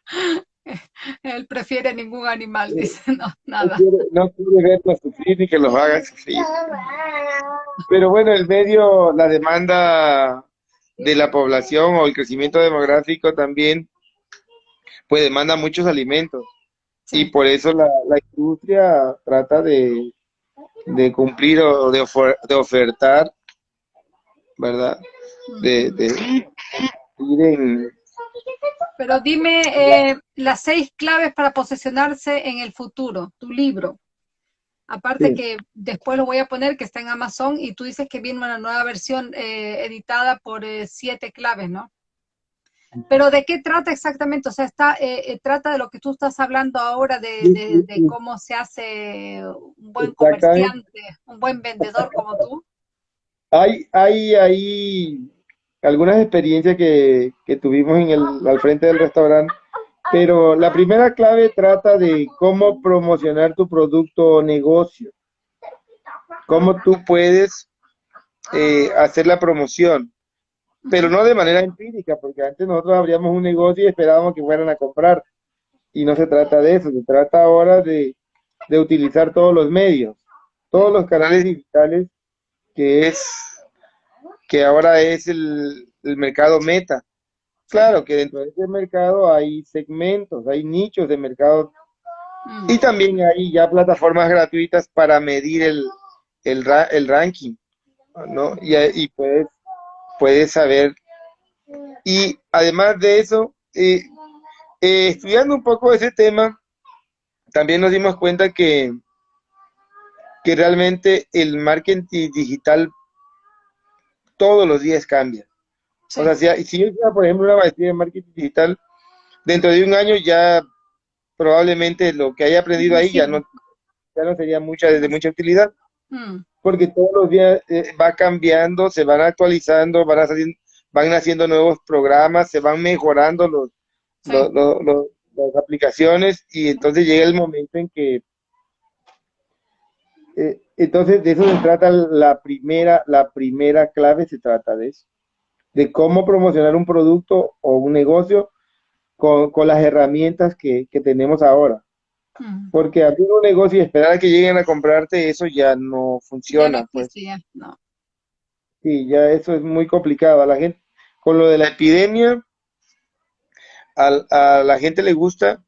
*laughs* Él prefiere ningún animal, dice, no, nada. No quiere, verlos sufrir ni que los haga sufrir. Pero bueno, el medio, la demanda de la población o el crecimiento demográfico también, pues demanda muchos alimentos. Y por eso la, la industria trata de, de cumplir o de, de ofertar ¿verdad? De, de ir en... Pero dime eh, las seis claves para posicionarse en el futuro, tu libro. Aparte que después lo voy a poner que está en Amazon y tú dices que viene una nueva versión eh, editada por eh, siete claves, ¿no? Pero ¿de qué trata exactamente? O sea, está, trata de lo que tú estás hablando ahora, de, de cómo se hace un buen comerciante, un buen vendedor como tú. Hay, hay, hay algunas experiencias que, que tuvimos en el, al frente del restaurante, pero la primera clave trata de cómo promocionar tu producto o negocio, cómo tú puedes eh, hacer la promoción, pero no de manera empírica, porque antes nosotros abríamos un negocio y esperábamos que fueran a comprar, y no se trata de eso, se trata ahora de, de utilizar todos los medios, todos los canales digitales que es que ahora es el, mercado meta. Claro que dentro de ese mercado hay segmentos, hay nichos de mercado y también hay ya plataformas gratuitas para medir el, el, ranking, ¿no? Y, y puedes, puedes saber. Y además de eso, eh, eh, estudiando un poco ese tema, también nos dimos cuenta que que realmente el marketing digital todos los días cambia. O sea, si, si yo hiciera, por ejemplo, una maestría en marketing digital, dentro de un año ya probablemente lo que haya aprendido ahí ya no, ya no sería mucha, de mucha utilidad. Mm. Porque todos los días eh, va cambiando, se van actualizando, van, van haciendo nuevos programas, se van mejorando los, las aplicaciones y entonces llega el momento en que eh, entonces, de eso se trata la primera, la primera clave, se trata de eso, de cómo promocionar un producto o un negocio con, las herramientas que, tenemos ahora. Mm. Porque abrir un negocio y esperar a que lleguen a comprarte, eso ya no funciona. pues. Sí, ya eso es muy complicado. A la gente, con lo de la epidemia, a la gente le gusta,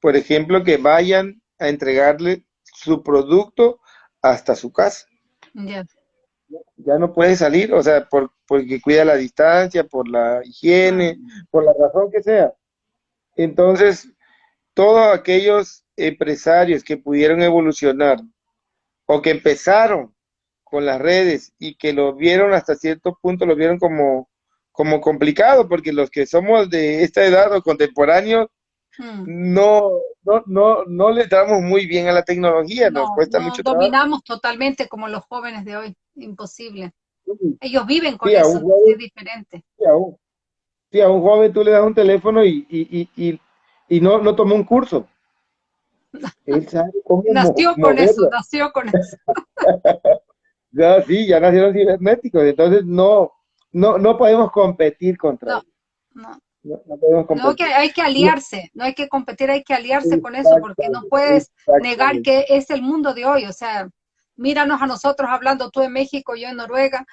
por ejemplo, que vayan a entregarle su producto hasta su casa. Ya no puede salir, o sea, por, porque cuida la distancia, por la higiene, por la razón que sea. Entonces, todos aquellos empresarios que pudieron evolucionar o que empezaron con las redes y que lo vieron hasta cierto punto, lo vieron como, como complicado, porque los que somos de esta edad o contemporáneos, Hmm. no, no, no, no le damos muy bien a la tecnología, nos cuesta mucho trabajo. Dominamos totalmente como los jóvenes de hoy, imposible. Ellos viven con eso, es diferente. Sí a, un, joven tú le das un teléfono y, y, y, y no, no tomó un curso. Nació con eso, nació con eso. *laughs* ya, sí, ya nacieron cibernéticos, entonces no, no, no podemos competir contra ellos. No. No, que hay que aliarse, no hay que competir, hay que aliarse con eso, porque no puedes negar que es el mundo de hoy. O sea, míranos a nosotros hablando tú en México, yo en Noruega.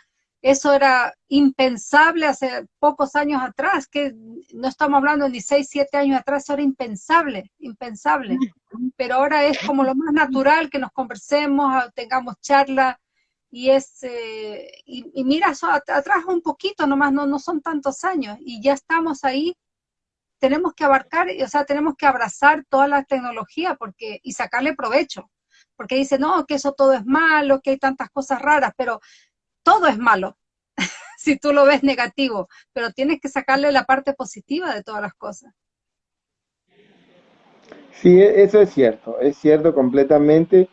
Eso era impensable hace pocos años atrás, que no estamos hablando ni seis, siete años atrás, eso era impensable, impensable. Pero ahora es como lo más natural que nos conversemos, tengamos charlas y es eh, y, mira atrás un poquito nomás no no son tantos años y ya estamos ahí tenemos que abarcar o sea tenemos que abrazar toda la tecnología porque y sacarle provecho porque dice no que eso todo es malo que hay tantas cosas raras pero todo es malo *laughs* si tú lo ves negativo pero tienes que sacarle la parte positiva de todas las cosas sí eso es cierto es cierto completamente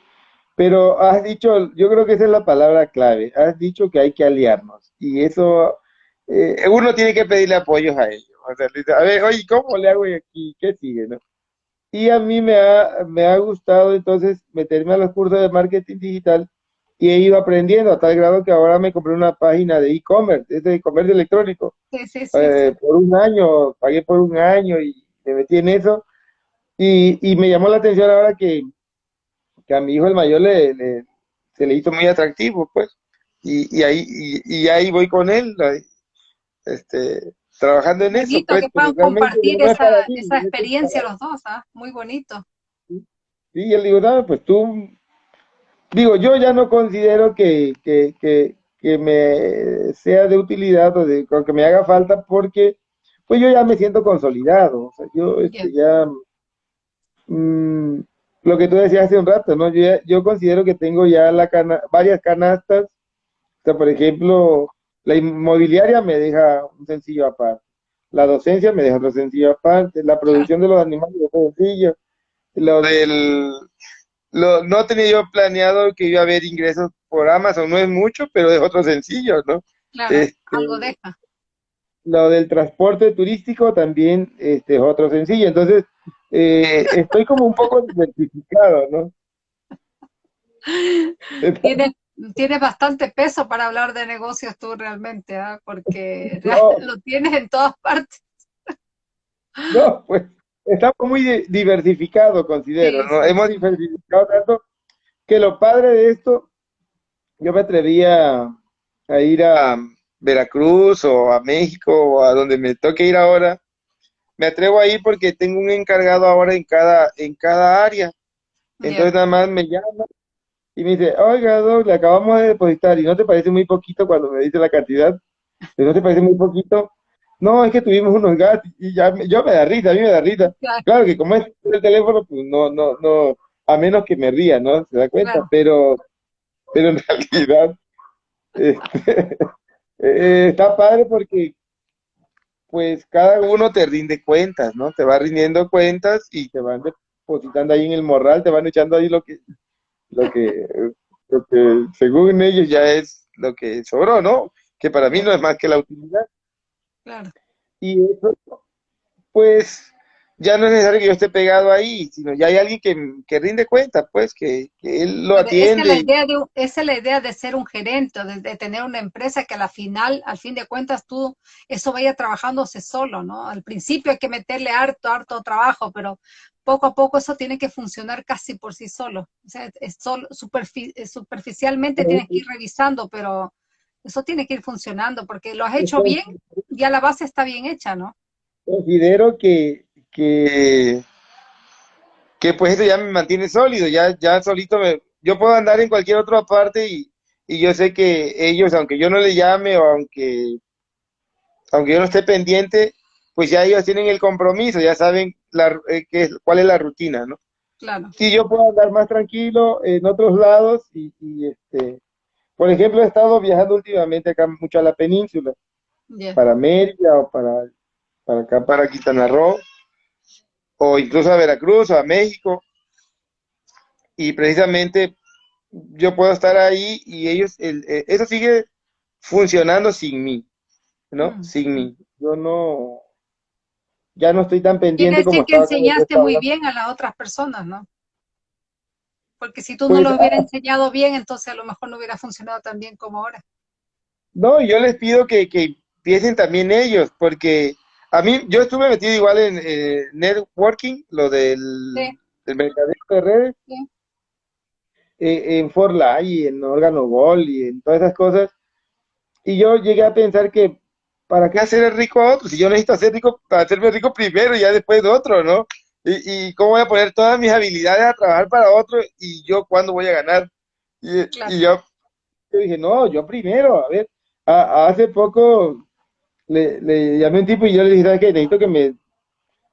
pero has dicho, yo creo que esa es la palabra clave, has dicho que hay que aliarnos y eso, eh, uno tiene que pedirle apoyos a ellos. a ver, oye, ¿cómo le hago aquí? ¿Qué sigue? No? Y a mí me ha, me ha gustado entonces meterme a los cursos de marketing digital y he ido aprendiendo a tal grado que ahora me compré una página de e-commerce, es de comercio electrónico. Sí, sí, sí, Eh, por un año, pagué por un año y me metí en eso. Y, y me llamó la atención ahora que, que a mi hijo el mayor le, le- se le hizo muy atractivo, pues. Y, y ahí, y, y ahí voy con él, este, trabajando en eso, bonito pues, que puedan compartir no es esa, mí, esa experiencia los dos, ¿ah? Muy bonito. Sí, y él digo, no, pues tú, digo, yo ya no considero que, que, que, que me sea de utilidad o, de, o que me haga falta porque, pues yo ya me siento consolidado, o sea, yo este, ya, mm, lo que tú decías hace un rato, ¿no? Yo, ya- yo considero que tengo ya la cana- varias canastas, o sea, por ejemplo, la inmobiliaria me deja un sencillo aparte, la docencia me deja otro sencillo aparte, la producción de los animales otro sencillo, lo del, lo, no tenía yo planeado que iba a haber ingresos por Amazon, no es mucho, pero es otro sencillo, ¿no? Claro, Este, algo deja. lo del transporte turístico también este, es otro sencillo. Entonces, eh, *laughs* estoy como un poco diversificado, ¿no? *laughs* Tienes, tienes bastante peso para hablar de negocios tú realmente, ¿ah? Porque *laughs* No. lo tienes en todas partes. No, pues estamos muy di- diversificados, considero, Sí, ¿no? sí, Hemos diversificado tanto que lo padre de esto, yo me atrevía a ir a Veracruz o a México o a donde me toque ir ahora. Me atrevo a ir porque tengo un encargado ahora en cada, en cada área. Entonces nada más me llama y me dice, oiga, Doc, le acabamos de depositar y no te parece muy poquito cuando me dice la cantidad. ¿Y ¿No te parece muy poquito? No, es que tuvimos unos gastos y ya me- yo me da risa, a mí me da risa. Claro. Claro que como es el teléfono, pues no, no, no, a menos que me ría, ¿no? Se da cuenta, Claro. pero, pero en *laughs* realidad este, *laughs* eh, está padre porque pues cada uno te rinde cuentas, ¿no? Te va rindiendo cuentas y te van depositando ahí en el morral, te van echando ahí lo que, lo que, lo que según ellos ya es lo que sobró, ¿no? Que para mí no es más que la utilidad. Claro. Y eso, pues, ya no es necesario que yo esté pegado ahí, sino ya hay alguien que, que rinde cuenta, pues, que, que él lo Pero Esa es la atiende. idea de, esa es la idea de ser un gerente, de, de tener una empresa que a la final, al fin de cuentas, tú, eso vaya trabajándose solo, ¿no? Al principio hay que meterle harto, harto trabajo, pero poco a poco eso tiene que funcionar casi por sí solo. O sea, es solo, superfi- superficialmente Sí. tienes que ir revisando, pero eso tiene que ir funcionando, porque lo has hecho bien, ya la base está bien hecha, ¿no? Considero que, que, que pues eso ya me mantiene sólido, ya, ya solito me, yo puedo andar en cualquier otra parte y, y yo sé que ellos, aunque yo no le llame o aunque, aunque yo no esté pendiente, pues ya ellos tienen el compromiso, ya saben la, eh, qué es- cuál es la rutina, ¿no? Claro. Sí, yo puedo andar más tranquilo en otros lados y, y, este, por ejemplo, he estado viajando últimamente acá mucho a la península, para Mérida o para, para acá, para Quintana Roo, o incluso a Veracruz o a México, y precisamente yo puedo estar ahí y ellos, el- eh, eso sigue funcionando sin mí, ¿no? Mm. Sin mí. Yo no, ya no estoy tan Quiere pendiente como decir que cuando yo enseñaste muy bien a las otras personas, ¿no? Porque si tú no Pues, lo hubieras enseñado bien, entonces a lo mejor no hubiera funcionado tan bien como ahora. No, yo les pido que, que empiecen también ellos, porque a mí, yo estuve metido igual en eh, networking, lo del, Sí. del mercadeo de redes, Sí. eh, en Forlay y en Órgano Gol y en todas esas cosas, y yo llegué a pensar que, ¿para qué hacer el rico a otro? Si yo necesito hacer rico, para hacerme rico primero y ya después de otro, ¿no? Y, y cómo voy a poner todas mis habilidades a trabajar para otro y yo cuándo voy a ganar. Y, Claro. y yo, yo dije, no, yo primero, a ver, a- hace poco le, le llamé a un tipo y yo le dije, ¿sabes qué? Necesito que me,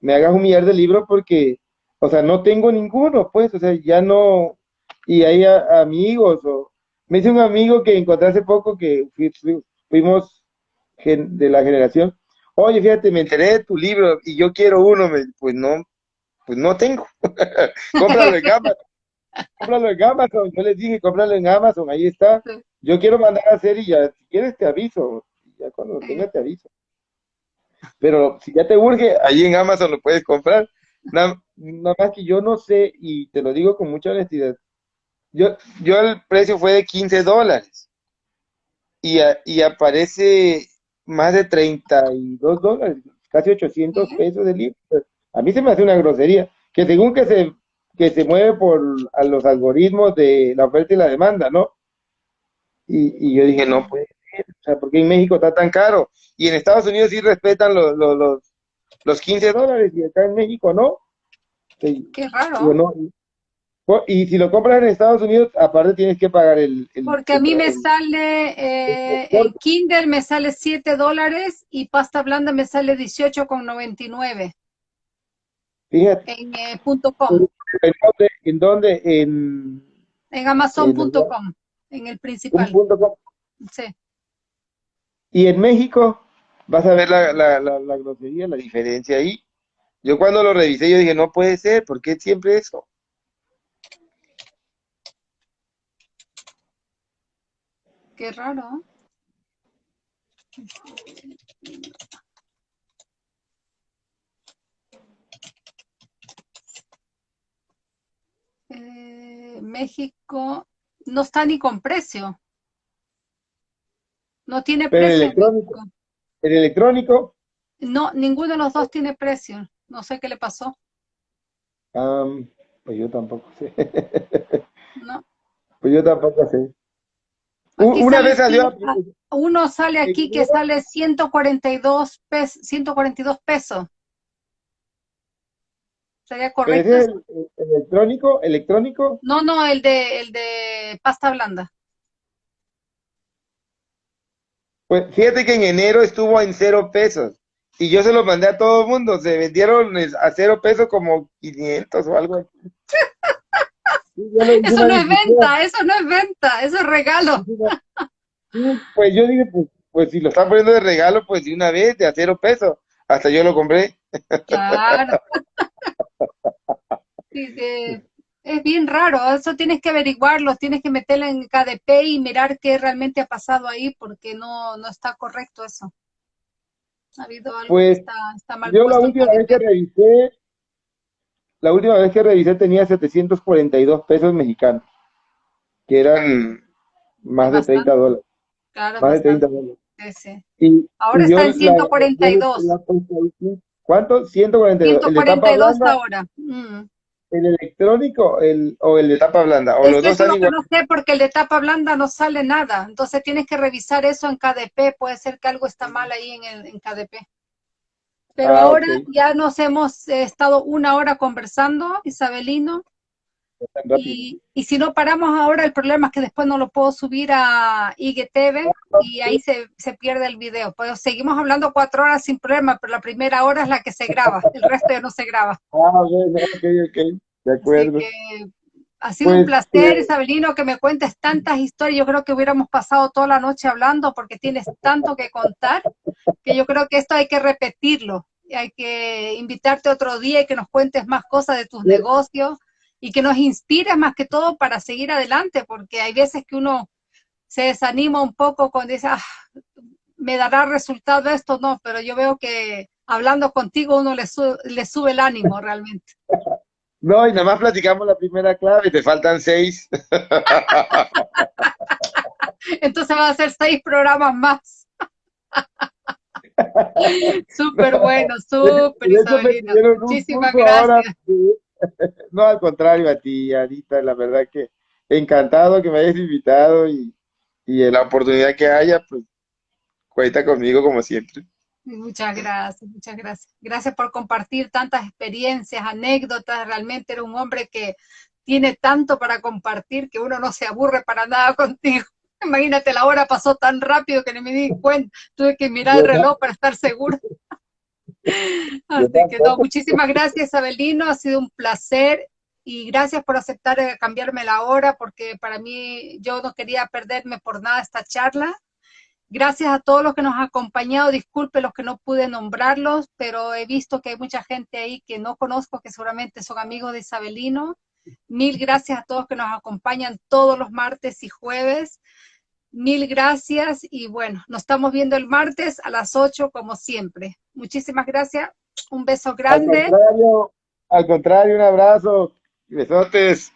me hagas un millar de libros porque, o sea, no tengo ninguno, pues, o sea, ya no, y hay a- amigos, o me dice un amigo que encontré hace poco que fui- fui- fuimos gen- de la generación, oye, fíjate, me enteré de tu libro y yo quiero uno, me- pues no, pues no tengo, *laughs* cómpralo en Amazon, cómpralo en Amazon, yo les dije, cómpralo en Amazon, ahí está, yo quiero mandar a hacer y ya, si quieres te aviso, ya cuando lo tenga te aviso. Pero si ya te urge, ahí en Amazon lo puedes comprar. Nada, nada más que yo no sé, y te lo digo con mucha honestidad, yo, yo el precio fue de 15 dólares. Y, y aparece más de 32 dólares, casi 800 pesos de libro. A mí se me hace una grosería, que según que se, que se mueve por a los algoritmos de la oferta y la demanda, ¿no? Y, y yo dije, no puede ser, o sea, ¿por qué en México está tan caro? Y en Estados Unidos sí respetan los, los, los, los 15 dólares y acá en México no. Qué raro. No, y si lo compras en Estados Unidos, aparte tienes que pagar el... Porque a mí me sale, eh, el Kindle me sale 7 dólares y pasta blanda me sale 18,99. Fíjate. En eh, punto .com. ¿En dónde? ¿En, dónde? en, en Amazon.com, en el principal. Com. Sí. Y en México, vas a ver la, la, la, la grosería, la diferencia ahí. Yo cuando lo revisé, yo dije, no puede ser, ¿por qué siempre eso? Qué raro. México no está ni con precio. No tiene Pero precio. El electrónico, ¿El electrónico? No, ninguno de los dos tiene precio. No sé qué le pasó. Um, pues yo tampoco sé. *laughs* No. Pues yo tampoco sé. Aquí Una vez salió... cien- Uno sale aquí que sale 142 pesos, 142 pesos. ¿Sería ¿Pero correcto? es el, el electrónico? ¿Electrónico? No, no, el de, el de pasta blanda. Pues fíjate que en enero estuvo en cero pesos. Y yo se los mandé a todo el mundo. Se vendieron a cero pesos como 500 o algo. *laughs* Sí, Eso no es venta, eso no es venta, eso es regalo. Pues yo dije, pues, pues si lo están poniendo de regalo, pues de una vez, de a cero pesos. Hasta yo lo compré. Claro. *laughs* Sí, sí. Es bien raro, eso tienes que averiguarlo, tienes que meterlo en KDP y mirar qué realmente ha pasado ahí, porque no, no está correcto eso. Ha habido algo Pues, que está, está mal Yo la última vez que revisé, la última vez que revisé tenía 742 pesos mexicanos, que eran más de Bastante. 30 dólares, Claro, más de 30 bastante. dólares. Sí, sí. Y, Ahora y está en la- 142. la- la- ¿Cuánto? 142. ¿El de tapa 142 blanda, ahora. Mm. El electrónico el, o el de tapa blanda? ¿O Es los dos eso igual? no sé, porque el de tapa blanda no sale nada. Entonces tienes que revisar eso en KDP. Puede ser que algo está mal ahí en, el, en KDP. Pero Ah, ahora ya nos hemos eh, estado una hora conversando, Isabelino. Y, y si no paramos ahora, el problema es que después no lo puedo subir a IGTV y ahí se, se pierde el video. Pues seguimos hablando cuatro horas sin problema, pero la primera hora es la que se graba, el resto ya no se graba. Ah, bueno, ok, ok, de Así acuerdo. que ha sido un Pues, placer, eh, Isabelino, que me cuentes tantas historias. Yo creo que hubiéramos pasado toda la noche hablando porque tienes tanto que contar que yo creo que esto hay que repetirlo. Y Hay que invitarte otro día y que nos cuentes más cosas de tus Sí. negocios y que nos inspires más que todo para seguir adelante, porque hay veces que uno se desanima un poco cuando dice, ah, me dará resultado esto, no, pero yo veo que hablando contigo uno le, su- le sube el ánimo realmente. *laughs* No, y nada más platicamos la primera clave, te faltan seis. *laughs* Entonces va a ser seis programas más. *laughs* Súper bueno, súper un Muchísimas ahora gracias. No, al contrario, a ti, Anita, la verdad que encantado que me hayas invitado y, y en la oportunidad que haya, pues cuenta conmigo como siempre. Muchas gracias, muchas gracias. Gracias por compartir tantas experiencias, anécdotas. Realmente era un hombre que tiene tanto para compartir que uno no se aburre para nada *laughs* contigo. Imagínate, la hora pasó tan rápido que ni me di cuenta. Tuve que mirar el reloj para estar seguro. Así que no, muchísimas gracias, Abelino. Ha sido un placer y gracias por aceptar eh, cambiarme la hora porque para mí yo no quería perderme por nada esta charla. Gracias a todos los que nos han acompañado. Disculpe los que no pude nombrarlos, pero he visto que hay mucha gente ahí que no conozco, que seguramente son amigos de Isabelino. Mil gracias a todos que nos acompañan todos los martes y jueves. Mil gracias y bueno, nos estamos viendo el martes a las 8 como siempre. Muchísimas gracias. Un beso Al grande. contrario, al contrario, un abrazo, besotes.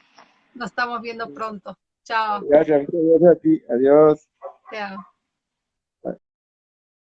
Nos estamos viendo pronto. Chao. Gracias, gracias a ti. Adiós. Chao.